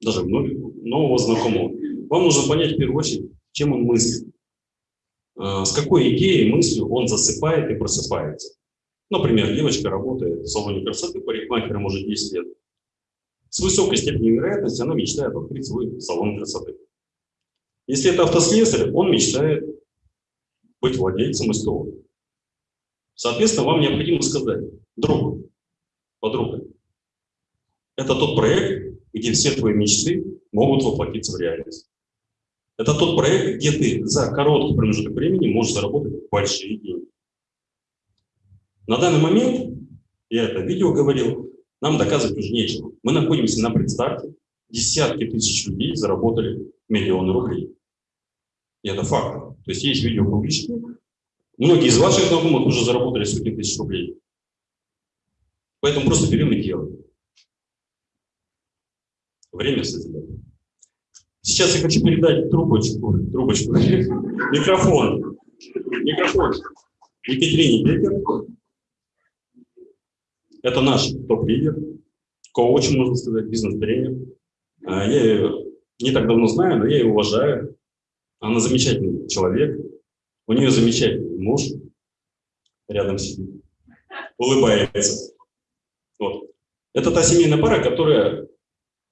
Speaker 1: даже нового знакомого. Вам нужно понять в первую очередь, чем он мыслит. А, с какой идеей, мыслью он засыпает и просыпается. Например, девочка работает в салоне красоты парикмахером уже 10 лет с высокой степенью вероятности она мечтает открыть свой салон красоты. Если это автослесарь, он мечтает быть владельцем СТО. Соответственно, вам необходимо сказать, друг, подруга, это тот проект, где все твои мечты могут воплотиться в реальность. Это тот проект, где ты за короткий промежуток времени можешь заработать большие деньги. На данный момент, я это видео говорил, нам доказывать уже нечего. Мы находимся на предстарте, десятки тысяч людей заработали миллионы рублей. И это факт. То есть есть видео публичные. Многие из ваших знакомых уже заработали сотни тысяч рублей. Поэтому просто берем и делаем. Время созидает. Сейчас я хочу передать трубочку, трубочку, микрофон, микрофон Екатерине Бекер. Это наш топ-лидер, коуч, можно сказать, бизнес-тренер. А, я ее не так давно знаю, но я ее уважаю. Она замечательный человек. У нее замечательный муж рядом сидит, улыбается. Вот. Это та семейная пара, которая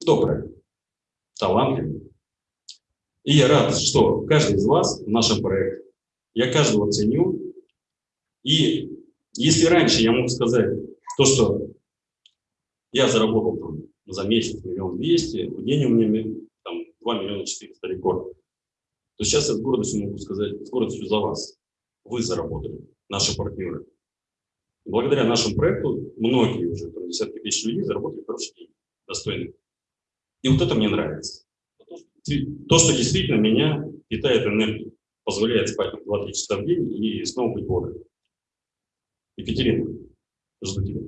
Speaker 1: добрая, талантливая. И я рад, что каждый из вас в нашем проекте. Я каждого ценю. И если раньше я мог сказать то, что я заработал там, за месяц миллион двести, в день у меня там 2 миллиона 400 рекорд, то сейчас я с гордостью могу сказать, с гордостью за вас. Вы заработали, наши партнеры. Благодаря нашему проекту многие уже, там, десятки тысяч людей заработали хорошие деньги, достойные. И вот это мне нравится. То, что действительно меня питает энергией, позволяет спать 2-3 часа в день и снова быть бодрым. Екатерина, жду тебя.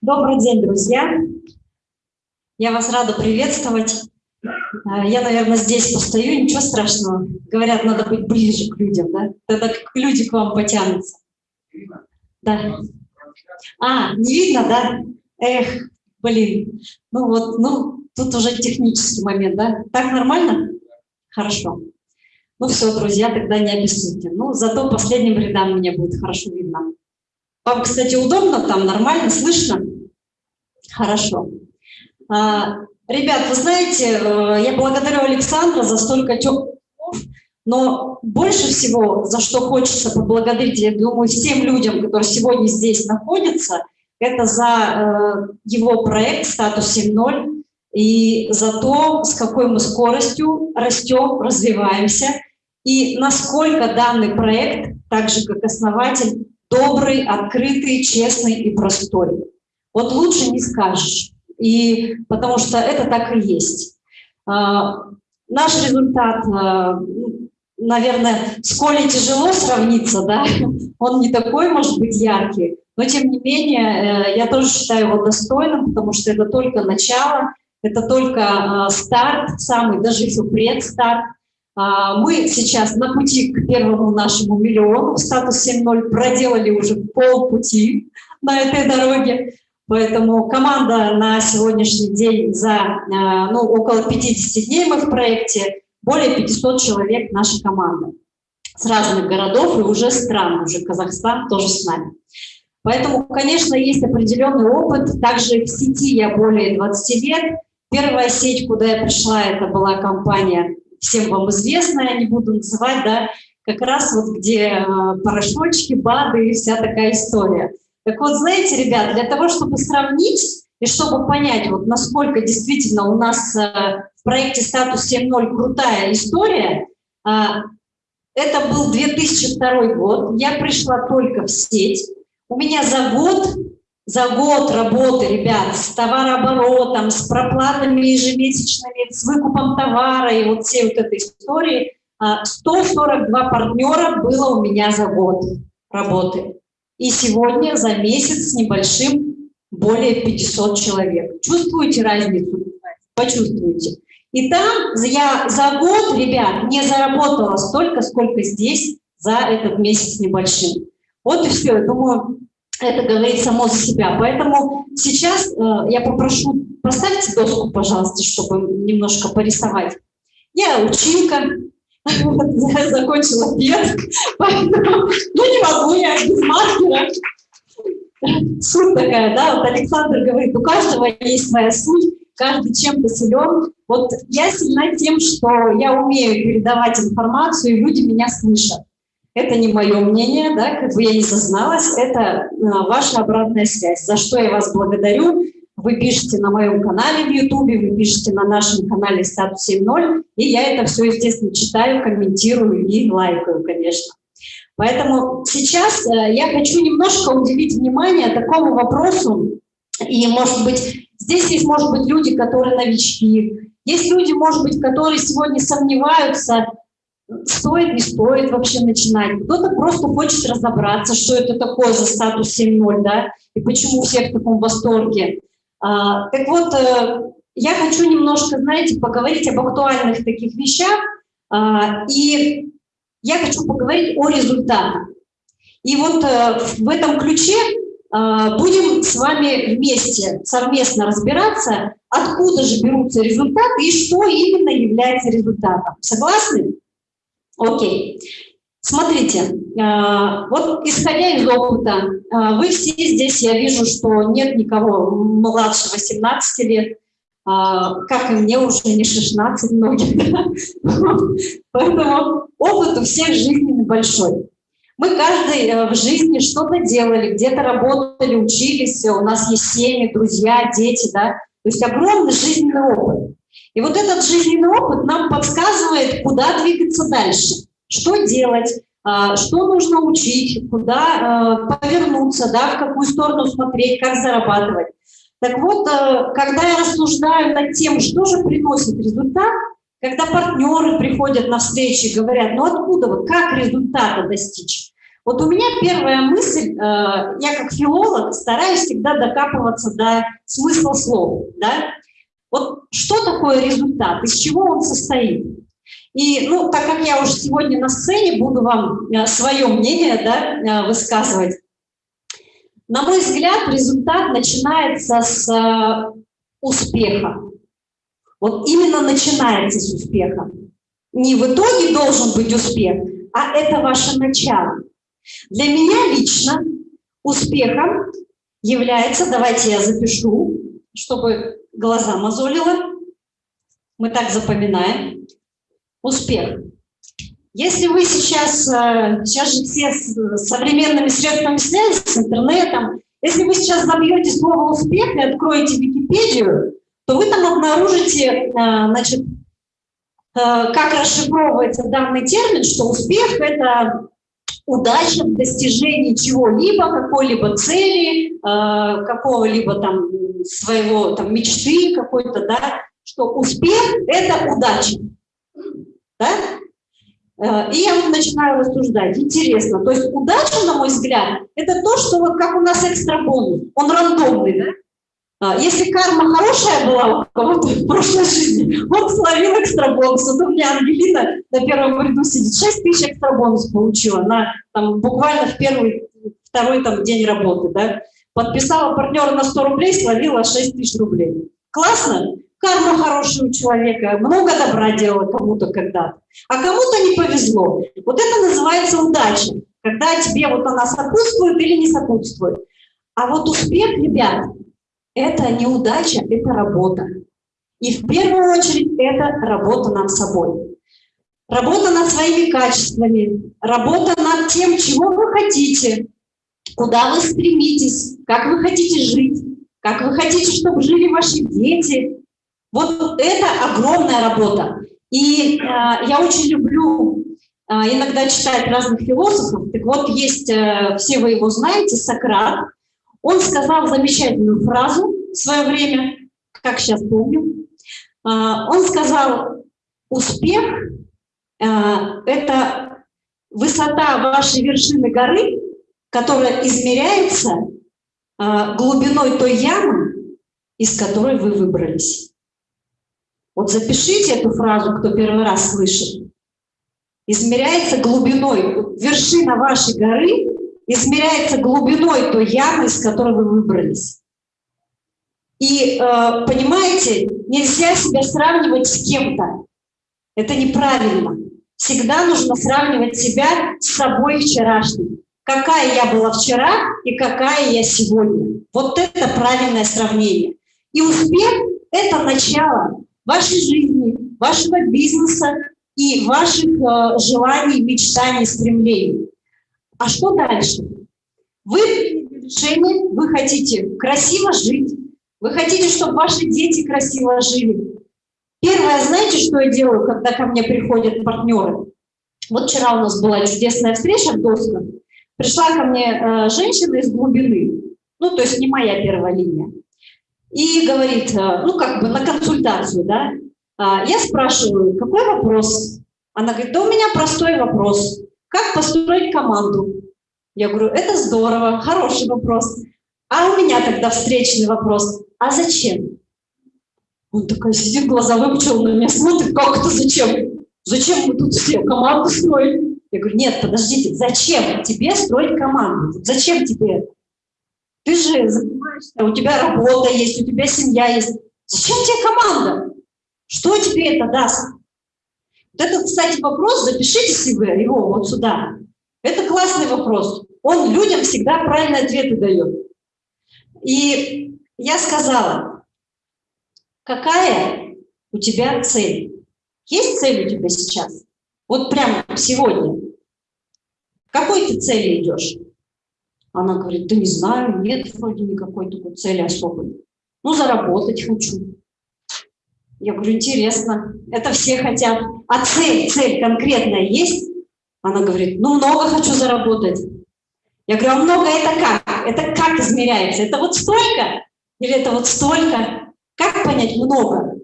Speaker 4: Добрый день, друзья. Я вас рада приветствовать. Э, я, наверное, здесь постою, ничего страшного. Говорят, надо быть ближе к людям, да? Тогда люди к вам потянутся. Да. А, не видно, да? Эх, блин. Ну вот, ну, тут уже технический момент, да? Так нормально? Хорошо. Ну все, друзья, тогда не обессудьте. Ну, зато последним рядам мне будет хорошо видно. Вам, кстати, удобно там, нормально, слышно? Хорошо. А, ребят, вы знаете, э, я благодарю Александра за столько теплых но больше всего, за что хочется поблагодарить, я думаю, всем людям, которые сегодня здесь находятся, это за э, его проект «Статус 7.0» и за то, с какой мы скоростью растем, развиваемся, и насколько данный проект, так же как основатель, добрый, открытый, честный и простой. Вот лучше не скажешь, и, потому что это так и есть. А, наш результат а, наверное, с Колей тяжело сравниться, да, он не такой, может быть, яркий, но тем не менее, э, я тоже считаю его достойным, потому что это только начало, это только э, старт, самый, даже еще предстарт. А, мы сейчас на пути к первому нашему миллиону в статус 7.0 проделали уже полпути на этой дороге. Поэтому команда на сегодняшний день за э, ну, около 50 дней мы в проекте, более 500 человек наша команда с разных городов и уже стран, уже Казахстан тоже с нами. Поэтому, конечно, есть определенный опыт. Также в сети я более 20 лет. Первая сеть, куда я пришла, это была компания, всем вам известная, не буду называть, да, как раз вот где э, порошочки, БАДы и вся такая история. Так вот, знаете, ребят, для того, чтобы сравнить и чтобы понять, вот насколько действительно у нас э, в проекте «Статус 7.0» крутая история, э, это был 2002 год, я пришла только в сеть, у меня за год, за год работы, ребят, с товарооборотом, с проплатами ежемесячными, с выкупом товара и вот всей вот этой истории, 142 э, партнера было у меня за год работы. И сегодня за месяц с небольшим более 500 человек. Чувствуете разницу? Почувствуйте. И там я за год, ребят, не заработала столько, сколько здесь за этот месяц небольшим. Вот и все. Я думаю, это говорит само за себя. Поэтому сейчас э, я попрошу, поставьте доску, пожалуйста, чтобы немножко порисовать. Я училка, закончила пед, поэтому ну, не могу я без суть такая, да, вот Александр говорит, у каждого есть своя суть, каждый чем-то силен. Вот я сильна тем, что я умею передавать информацию, и люди меня слышат. Это не мое мнение, да, как бы я не зазналась, это э, ваша обратная связь, за что я вас благодарю. Вы пишете на моем канале в Ютубе, вы пишете на нашем канале «Статус 7.0», и я это все, естественно, читаю, комментирую и лайкаю, конечно. Поэтому сейчас э, я хочу немножко уделить внимание такому вопросу, и, может быть, здесь есть, может быть, люди, которые новички, есть люди, может быть, которые сегодня сомневаются, стоит, не стоит вообще начинать. Кто-то просто хочет разобраться, что это такое за статус 7.0, да, и почему все в таком восторге. А, так вот, э, я хочу немножко, знаете, поговорить об актуальных таких вещах, а, и я хочу поговорить о результатах. И вот э, в этом ключе а, будем с вами вместе совместно разбираться, откуда же берутся результаты и что именно является результатом. Согласны? Окей. Смотрите, а, вот исходя из опыта, вы все здесь, я вижу, что нет никого младше 18 лет, как и мне уже не 16 многих. Поэтому опыт у всех жизненный большой. Мы каждый э, в жизни что-то делали, где-то работали, учились, у нас есть семьи, друзья, дети, да, то есть огромный жизненный опыт. И вот этот жизненный опыт нам подсказывает, куда двигаться дальше, что делать, а, что нужно учить, куда э, повернуться, да, в какую сторону смотреть, как зарабатывать. Так вот, э, когда я рассуждаю над тем, что же приносит результат, когда партнеры приходят на встречи и говорят, ну откуда, вот как результата достичь? Вот у меня первая мысль, э, я как филолог стараюсь всегда докапываться до смысла слов. Да? Вот что такое результат, из чего он состоит? И, ну, так как я уже сегодня на сцене, буду вам э, свое мнение да, высказывать. На мой взгляд, результат начинается с успеха. Вот именно начинается с успеха. Не в итоге должен быть успех, а это ваше начало. Для меня лично успехом является, давайте я запишу, чтобы глаза мозолило, мы так запоминаем, успех. Если вы сейчас, э, сейчас же все с современными средствами связи, с интернетом, если вы сейчас забьете слово «успех» и откроете Википедию, то вы там обнаружите, э, значит, э, как расшифровывается данный термин, что успех – это удача в достижении чего-либо, какой-либо цели, какого-либо там своего там мечты какой-то, да, что успех – это удача. Да? И я начинаю рассуждать. Интересно. То есть удача, на мой взгляд, это то, что вот как у нас экстра бонус. Он рандомный, да? А, если карма хорошая была у кого-то в прошлой жизни, он словил экстрабонус. Вот у меня Ангелина на первом ряду сидит, 6 тысяч экстрабонус получила, на, там, буквально в первый, второй там, день работы. Да? Подписала партнера на 100 рублей, словила 6 тысяч рублей. Классно? Карма хорошая у человека, много добра делала кому-то когда-то, а кому-то не повезло. Вот это называется удача, когда тебе вот она сопутствует или не сопутствует. А вот успех, ребят, это неудача, это работа. И в первую очередь это работа над собой. Работа над своими качествами, работа над тем, чего вы хотите, куда вы стремитесь, как вы хотите жить, как вы хотите, чтобы жили ваши дети. Вот это огромная работа. И э, я очень люблю э, иногда читать разных философов. Так вот, есть, э, все вы его знаете, Сократ, он сказал замечательную фразу в свое время, как сейчас помню. А, он сказал, успех а, – это высота вашей вершины горы, которая измеряется а, глубиной той ямы, из которой вы выбрались. Вот запишите эту фразу, кто первый раз слышит. Измеряется глубиной, вершина вашей горы измеряется глубиной той ямы, из которой вы выбрались. И, э, понимаете, нельзя себя сравнивать с кем-то. Это неправильно. Всегда нужно сравнивать себя с собой вчерашним. Какая я была вчера и какая я сегодня. Вот это правильное сравнение. И успех – это начало вашей жизни, вашего бизнеса, и ваших э, желаний, мечтаний, стремлений. А что дальше? Вы приняли решение, вы хотите красиво жить, вы хотите, чтобы ваши дети красиво жили. Первое, знаете, что я делаю, когда ко мне приходят партнеры? Вот вчера у нас была чудесная встреча в досках. Пришла ко мне э, женщина из глубины, ну, то есть не моя первая линия, и говорит, э, ну, как бы на консультацию, да, а, я спрашиваю, какой вопрос? Она говорит, да у меня простой вопрос. Как построить команду? Я говорю, это здорово, хороший вопрос. А у меня тогда встречный вопрос. А зачем? Он такой сидит, глаза выпучил на меня, смотрит, как это зачем? Зачем мы тут все команду строим? Я говорю, нет, подождите, зачем тебе строить команду? Зачем тебе это? Ты же занимаешься, у тебя работа есть, у тебя семья есть. Зачем тебе команда? Что тебе это даст? Вот это, кстати, вопрос, запишите себе его вот сюда. Это классный вопрос. Он людям всегда правильные ответы дает. И я сказала, какая у тебя цель? Есть цель у тебя сейчас? Вот прямо сегодня. какой ты цели идешь? Она говорит, да не знаю, нет вроде никакой такой цели особой. Ну, заработать хочу. Я говорю, интересно, это все хотят. А цель, цель конкретная есть? Она говорит, ну, много хочу заработать. Я говорю, а много это как? Это как измеряется? Это вот столько? Или это вот столько? Как понять много?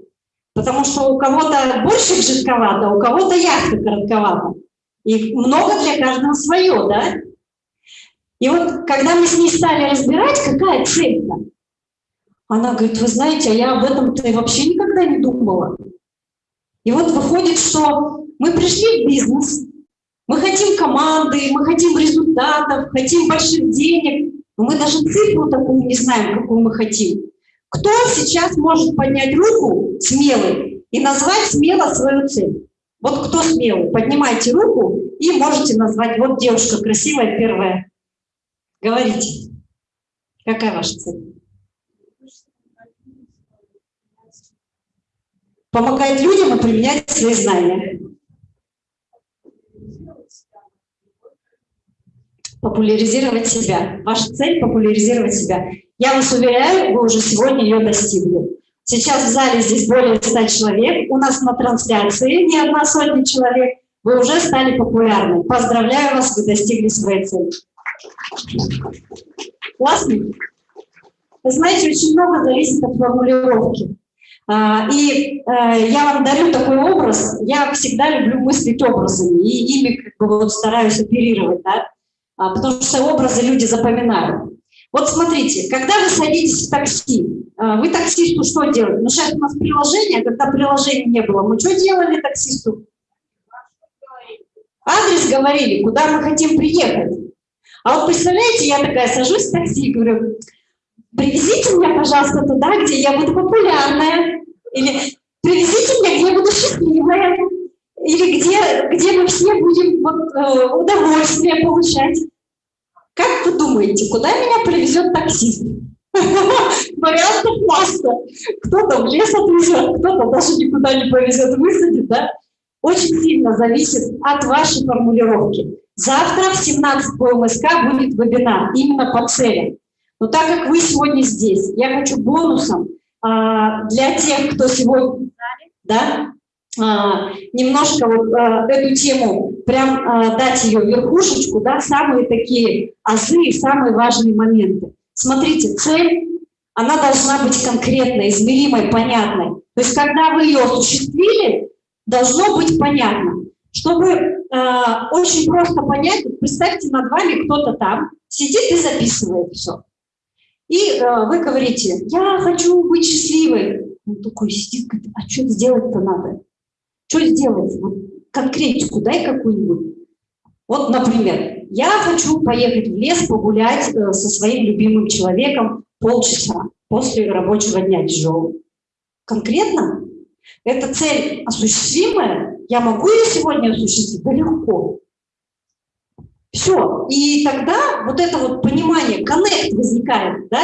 Speaker 4: Потому что у кого-то больше жидковато, у кого-то яхта коротковата. И много для каждого свое, да? И вот когда мы с ней стали разбирать, какая цель-то, она говорит, вы знаете, а я об этом-то вообще никогда не думала. И вот выходит, что мы пришли в бизнес, мы хотим команды, мы хотим результатов, хотим больших денег, но мы даже цифру такую не знаем, какую мы хотим. Кто сейчас может поднять руку смелый и назвать смело свою цель? Вот кто смелый, поднимайте руку и можете назвать. Вот девушка красивая первая. Говорите, какая ваша цель? помогать людям и применять свои знания. Популяризировать себя. Ваша цель – популяризировать себя. Я вас уверяю, вы уже сегодня ее достигли. Сейчас в зале здесь более 100 человек. У нас на трансляции не одна сотня человек. Вы уже стали популярны. Поздравляю вас, вы достигли своей цели. Классно? Вы знаете, очень много зависит от формулировки. А, и э, я вам дарю такой образ, я всегда люблю мыслить образами, и ими как бы вот стараюсь оперировать, да? А, потому что образы люди запоминают. Вот смотрите, когда вы садитесь в такси, а, вы таксисту что делаете? Ну, сейчас у нас приложение, когда приложения не было, мы что делали таксисту? Адрес говорили, куда мы хотим приехать. А вот представляете, я такая сажусь в такси и говорю, привезите меня, пожалуйста, туда, где я буду популярная, или привезите меня, где я буду счастливая. Или где, где мы все будем вот, э, удовольствие получать. Как вы думаете, куда меня привезет таксист? Вариантов масса. Кто-то в лес отвезет, кто-то даже никуда не повезет, высадит, да? Очень сильно зависит от вашей формулировки. Завтра в 17 по МСК будет вебинар именно по целям. Но так как вы сегодня здесь, я хочу бонусом а, для тех, кто сегодня да, а, немножко вот а, эту тему, прям дать ее верхушечку, да, самые такие азы самые важные моменты. Смотрите, цель, она должна быть конкретной, измеримой, понятной. То есть, когда вы ее осуществили, должно быть понятно. Чтобы очень просто понять, представьте, над вами кто-то там сидит и записывает все. И э, вы говорите, я хочу быть счастливой. Он такой сидит, говорит, а что сделать-то надо? Что сделать? Вот конкретику дай какую-нибудь. Вот, например, я хочу поехать в лес погулять э, со своим любимым человеком полчаса после рабочего дня тяжелого. Конкретно? Эта цель осуществимая? Я могу ее сегодня осуществить? Да легко. Все. И тогда вот это вот понимание, коннект возникает, да,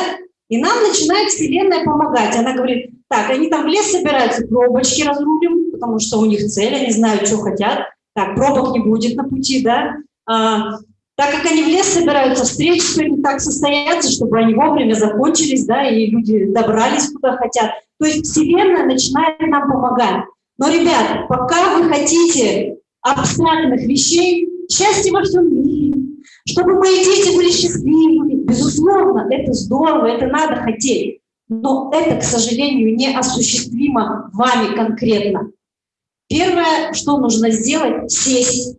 Speaker 4: и нам начинает Вселенная помогать. Она говорит, так, они там в лес собираются, пробочки разрулим, потому что у них цель, они знают, что хотят. Так, пробок не будет на пути, да. А, так как они в лес собираются, встречи сегодня так состоятся, чтобы они вовремя закончились, да, и люди добрались куда хотят. То есть Вселенная начинает нам помогать. Но, ребят, пока вы хотите абстрактных вещей, счастья во всем мире, чтобы мои дети были счастливыми, безусловно, это здорово, это надо хотеть. Но это, к сожалению, неосуществимо вами конкретно. Первое, что нужно сделать, сесть,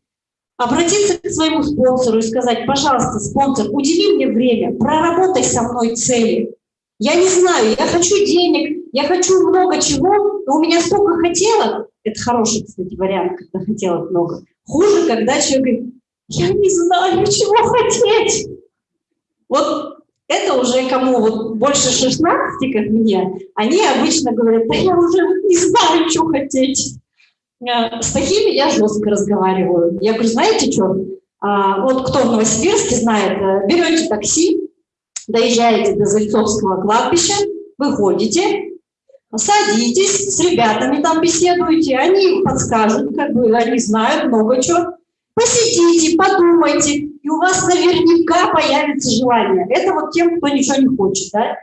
Speaker 4: обратиться к своему спонсору и сказать, пожалуйста, спонсор, удели мне время, проработай со мной цели. Я не знаю, я хочу денег, я хочу много чего, но у меня столько хотелок. Это хороший, кстати, вариант, когда хотелок много. Хуже, когда человек говорит, я не знаю, чего хотеть. Вот это уже кому вот больше 16, как мне, они обычно говорят, да я уже не знаю, что хотеть. Э, с такими я жестко разговариваю. Я говорю, знаете что, а, вот кто в Новосибирске знает, э, берете такси, доезжаете до Зальцовского кладбища, выходите, садитесь, с ребятами там беседуете, они подскажут, как бы они знают много чего. Посидите, подумайте, и у вас наверняка появится желание. Это вот тем, кто ничего не хочет. Да?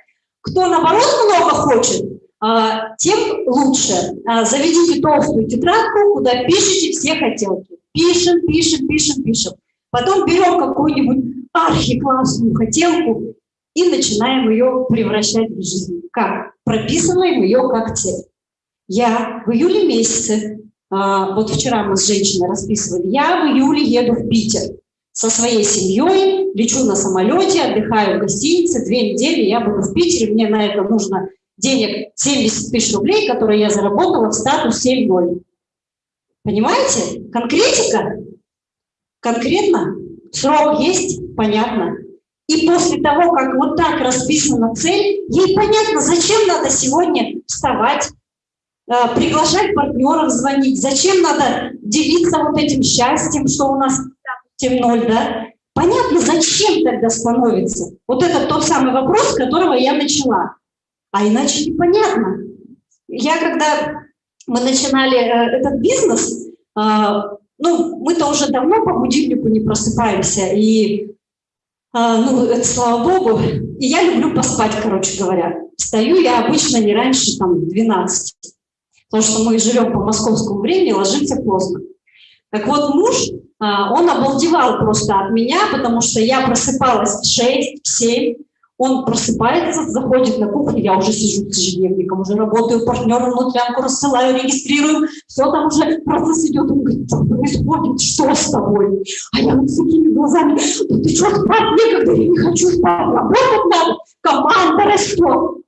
Speaker 4: Кто, наоборот, много хочет, а, тем лучше. А, заведите толстую тетрадку, куда пишите все хотелки. Пишем, пишем, пишем, пишем. Потом берем какую-нибудь архиклассную хотелку и начинаем ее превращать в жизнь. Как? Прописываем ее как цель. Я в июле месяце а, вот вчера мы с женщиной расписывали, я в июле еду в Питер со своей семьей, лечу на самолете, отдыхаю в гостинице, две недели я буду в Питере, мне на это нужно денег 70 тысяч рублей, которые я заработала в статус 7.0. Понимаете? Конкретика? Конкретно? Срок есть? Понятно. И после того, как вот так расписана цель, ей понятно, зачем надо сегодня вставать, Э, приглашать партнеров звонить, зачем надо делиться вот этим счастьем, что у нас тем ноль, да? Понятно, зачем тогда становится? Вот это тот самый вопрос, с которого я начала. А иначе непонятно. Я когда мы начинали э, этот бизнес, э, ну, мы-то уже давно по будильнику не просыпаемся, и, э, ну, это слава богу, и я люблю поспать, короче говоря. Встаю я обычно не раньше, там, 12 потому что мы живем по московскому времени, ложимся поздно. Так вот, муж, а, он обалдевал просто от меня, потому что я просыпалась в 6, в 7, он просыпается, заходит на кухню, я уже сижу с ежедневником, уже работаю, партнеру внутрянку рассылаю, регистрирую, все там уже процесс идет. Он говорит, что происходит, что с тобой? А я вот с такими глазами, ну ты что, спать некогда, я не хочу спать, работать надо, команда растет.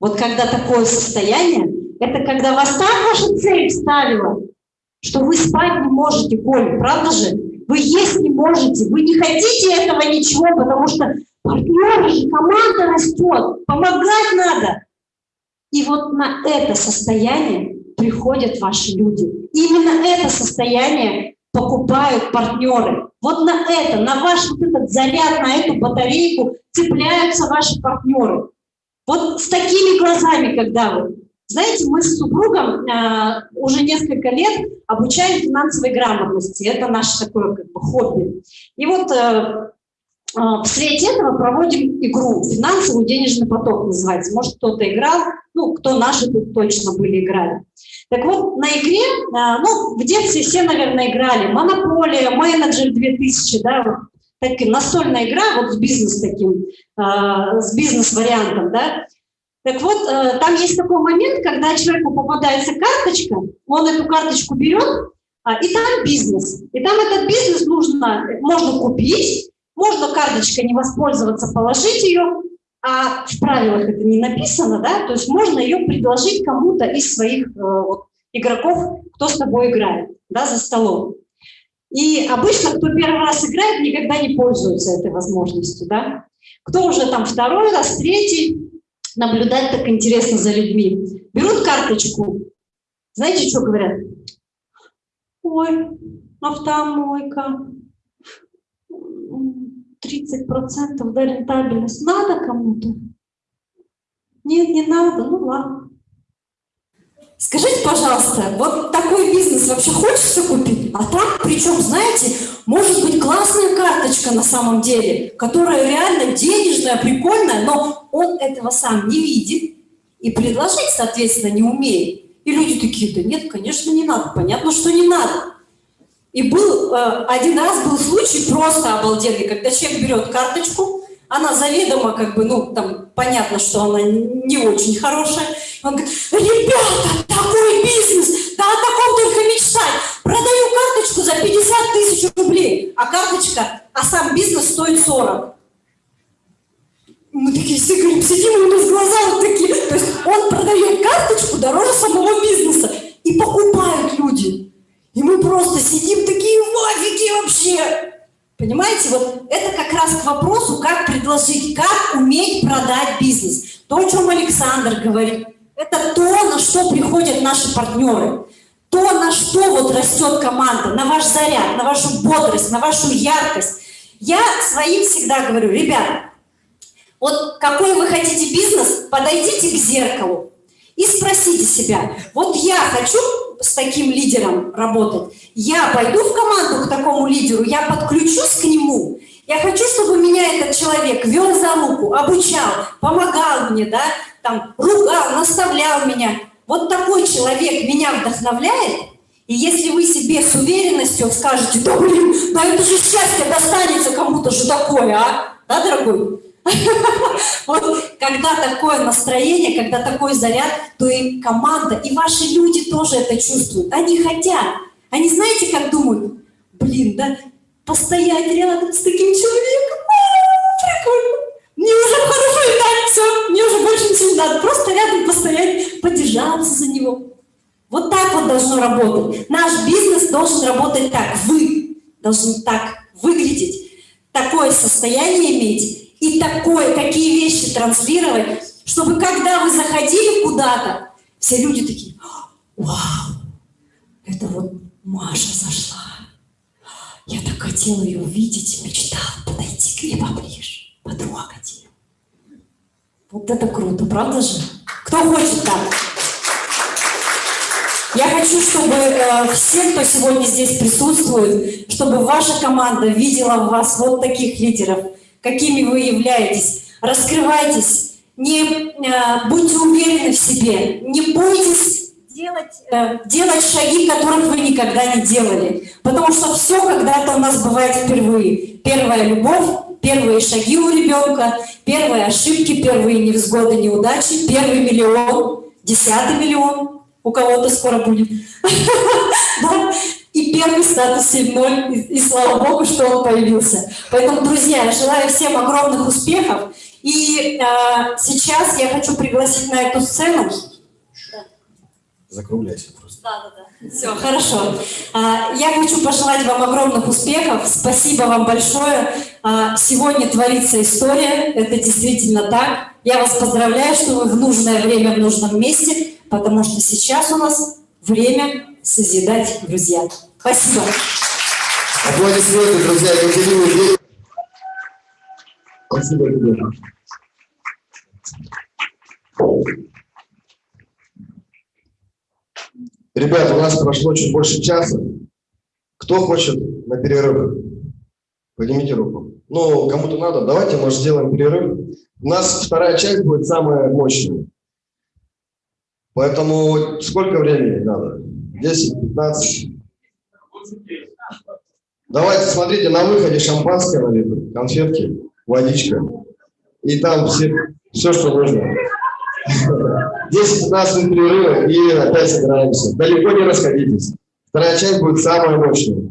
Speaker 4: Вот когда такое состояние, это когда вас так ваша цель ставила, что вы спать не можете, Коль, правда же? Вы есть не можете, вы не хотите этого ничего, потому что партнеры команда растет, помогать надо. И вот на это состояние приходят ваши люди. Именно это состояние покупают партнеры. Вот на это, на ваш вот этот заряд, на эту батарейку цепляются ваши партнеры. Вот с такими глазами, когда вы знаете, мы с супругом э, уже несколько лет обучаем финансовой грамотности. Это наше такое как бы хобби. И вот э, в свете этого проводим игру «Финансовый денежный поток» называется. Может, кто-то играл, ну, кто наши тут точно были играли. Так вот, на игре, э, ну, в детстве все, наверное, играли. «Монополия», «Менеджер 2000», да, вот, так, настольная игра вот с бизнес таким, э, с бизнес-вариантом, да, так вот, там есть такой момент, когда человеку попадается карточка, он эту карточку берет, а, и там бизнес. И там этот бизнес нужно, можно купить, можно карточкой не воспользоваться, положить ее, а в правилах это не написано, да, то есть можно ее предложить кому-то из своих э, вот, игроков, кто с тобой играет, да, за столом. И обычно, кто первый раз играет, никогда не пользуется этой возможностью, да. Кто уже там второй раз, третий, наблюдать так интересно за людьми. Берут карточку, знаете, что говорят? Ой, автомойка, 30% да, рентабельность. Надо кому-то? Нет, не надо, ну ладно. Скажите, пожалуйста, вот такой бизнес вообще хочется купить? А так, причем, знаете, может быть классная карточка на самом деле, которая реально денежная, прикольная, но он этого сам не видит и предложить, соответственно, не умеет. И люди такие, да нет, конечно, не надо. Понятно, что не надо. И был э, один раз был случай просто обалденный, когда человек берет карточку, она заведомо как бы, ну, там, понятно, что она не очень хорошая. Он говорит, ребята, такой бизнес, да о таком только мечтать. Продаю карточку за 50 тысяч рублей, а карточка, а сам бизнес стоит 40. Мы такие все говорим, сидим, у нас глаза вот такие. То есть он продает карточку дороже самого бизнеса. И покупают люди. И мы просто сидим такие в вообще. Понимаете, вот это как раз к вопросу, как предложить, как уметь продать бизнес. То, о чем Александр говорит, это то, на что приходят наши партнеры. То, на что вот растет команда, на ваш заряд, на вашу бодрость, на вашу яркость. Я своим всегда говорю, ребят, вот какой вы хотите бизнес, подойдите к зеркалу и спросите себя, вот я хочу с таким лидером работать, я пойду в команду к такому лидеру, я подключусь к нему, я хочу, чтобы меня этот человек вел за руку, обучал, помогал мне, да, там, ругал, наставлял меня. Вот такой человек меня вдохновляет, и если вы себе с уверенностью скажете, да блин, да это же счастье достанется кому-то же такое, а? Да, дорогой? Вот когда такое настроение, когда такой заряд, то и команда, и ваши люди тоже это чувствуют. Они хотят. Они знаете, как думают? Блин, да, постоять рядом с таким человеком, а, прикольно. Мне уже хорошо и так, все, мне уже больше ничего не надо. Просто рядом постоять, подержаться за него. Вот так вот должно работать. Наш бизнес должен работать так. Вы должны так выглядеть, такое состояние иметь, и такое, такие вещи транслировать, чтобы когда вы заходили куда-то, все люди такие, вау, это вот Маша зашла. Я так хотела ее увидеть, мечтала подойти к ней поближе, потрогать ее. Вот это круто, правда же? Кто хочет так? Я хочу, чтобы э, все, кто сегодня здесь присутствует, чтобы ваша команда видела в вас вот таких лидеров – какими вы являетесь. Раскрывайтесь, не э, будьте уверены в себе, не бойтесь делать, э, делать шаги, которых вы никогда не делали. Потому что все когда-то у нас бывает впервые. Первая любовь, первые шаги у ребенка, первые ошибки, первые невзгоды, неудачи, первый миллион, десятый миллион, у кого-то скоро будет. И первый статус 7.0, и, и слава богу, что он появился. Поэтому, друзья, я желаю всем огромных успехов. И э, сейчас я хочу пригласить на эту сцену.
Speaker 2: Закругляйся просто.
Speaker 4: Да, да, да. Все, хорошо. А, я хочу пожелать вам огромных успехов. Спасибо вам большое. А, сегодня творится история. Это действительно так. Я вас поздравляю, что вы в нужное время в нужном месте, потому что сейчас у нас время созидать, друзья. Спасибо.
Speaker 2: Аплодисменты, друзья, Екатерине Спасибо тебе. Ребята, у нас прошло чуть больше часа. Кто хочет на перерыв? Поднимите руку. Ну, кому-то надо. Давайте, может, сделаем перерыв. У нас вторая часть будет самая мощная. Поэтому сколько времени надо? 10-15? Давайте, смотрите, на выходе шампанское налито, конфетки, водичка. И там все, все что нужно. 10-15 минут перерыва и опять собираемся. Далеко не расходитесь. Вторая часть будет самая мощная.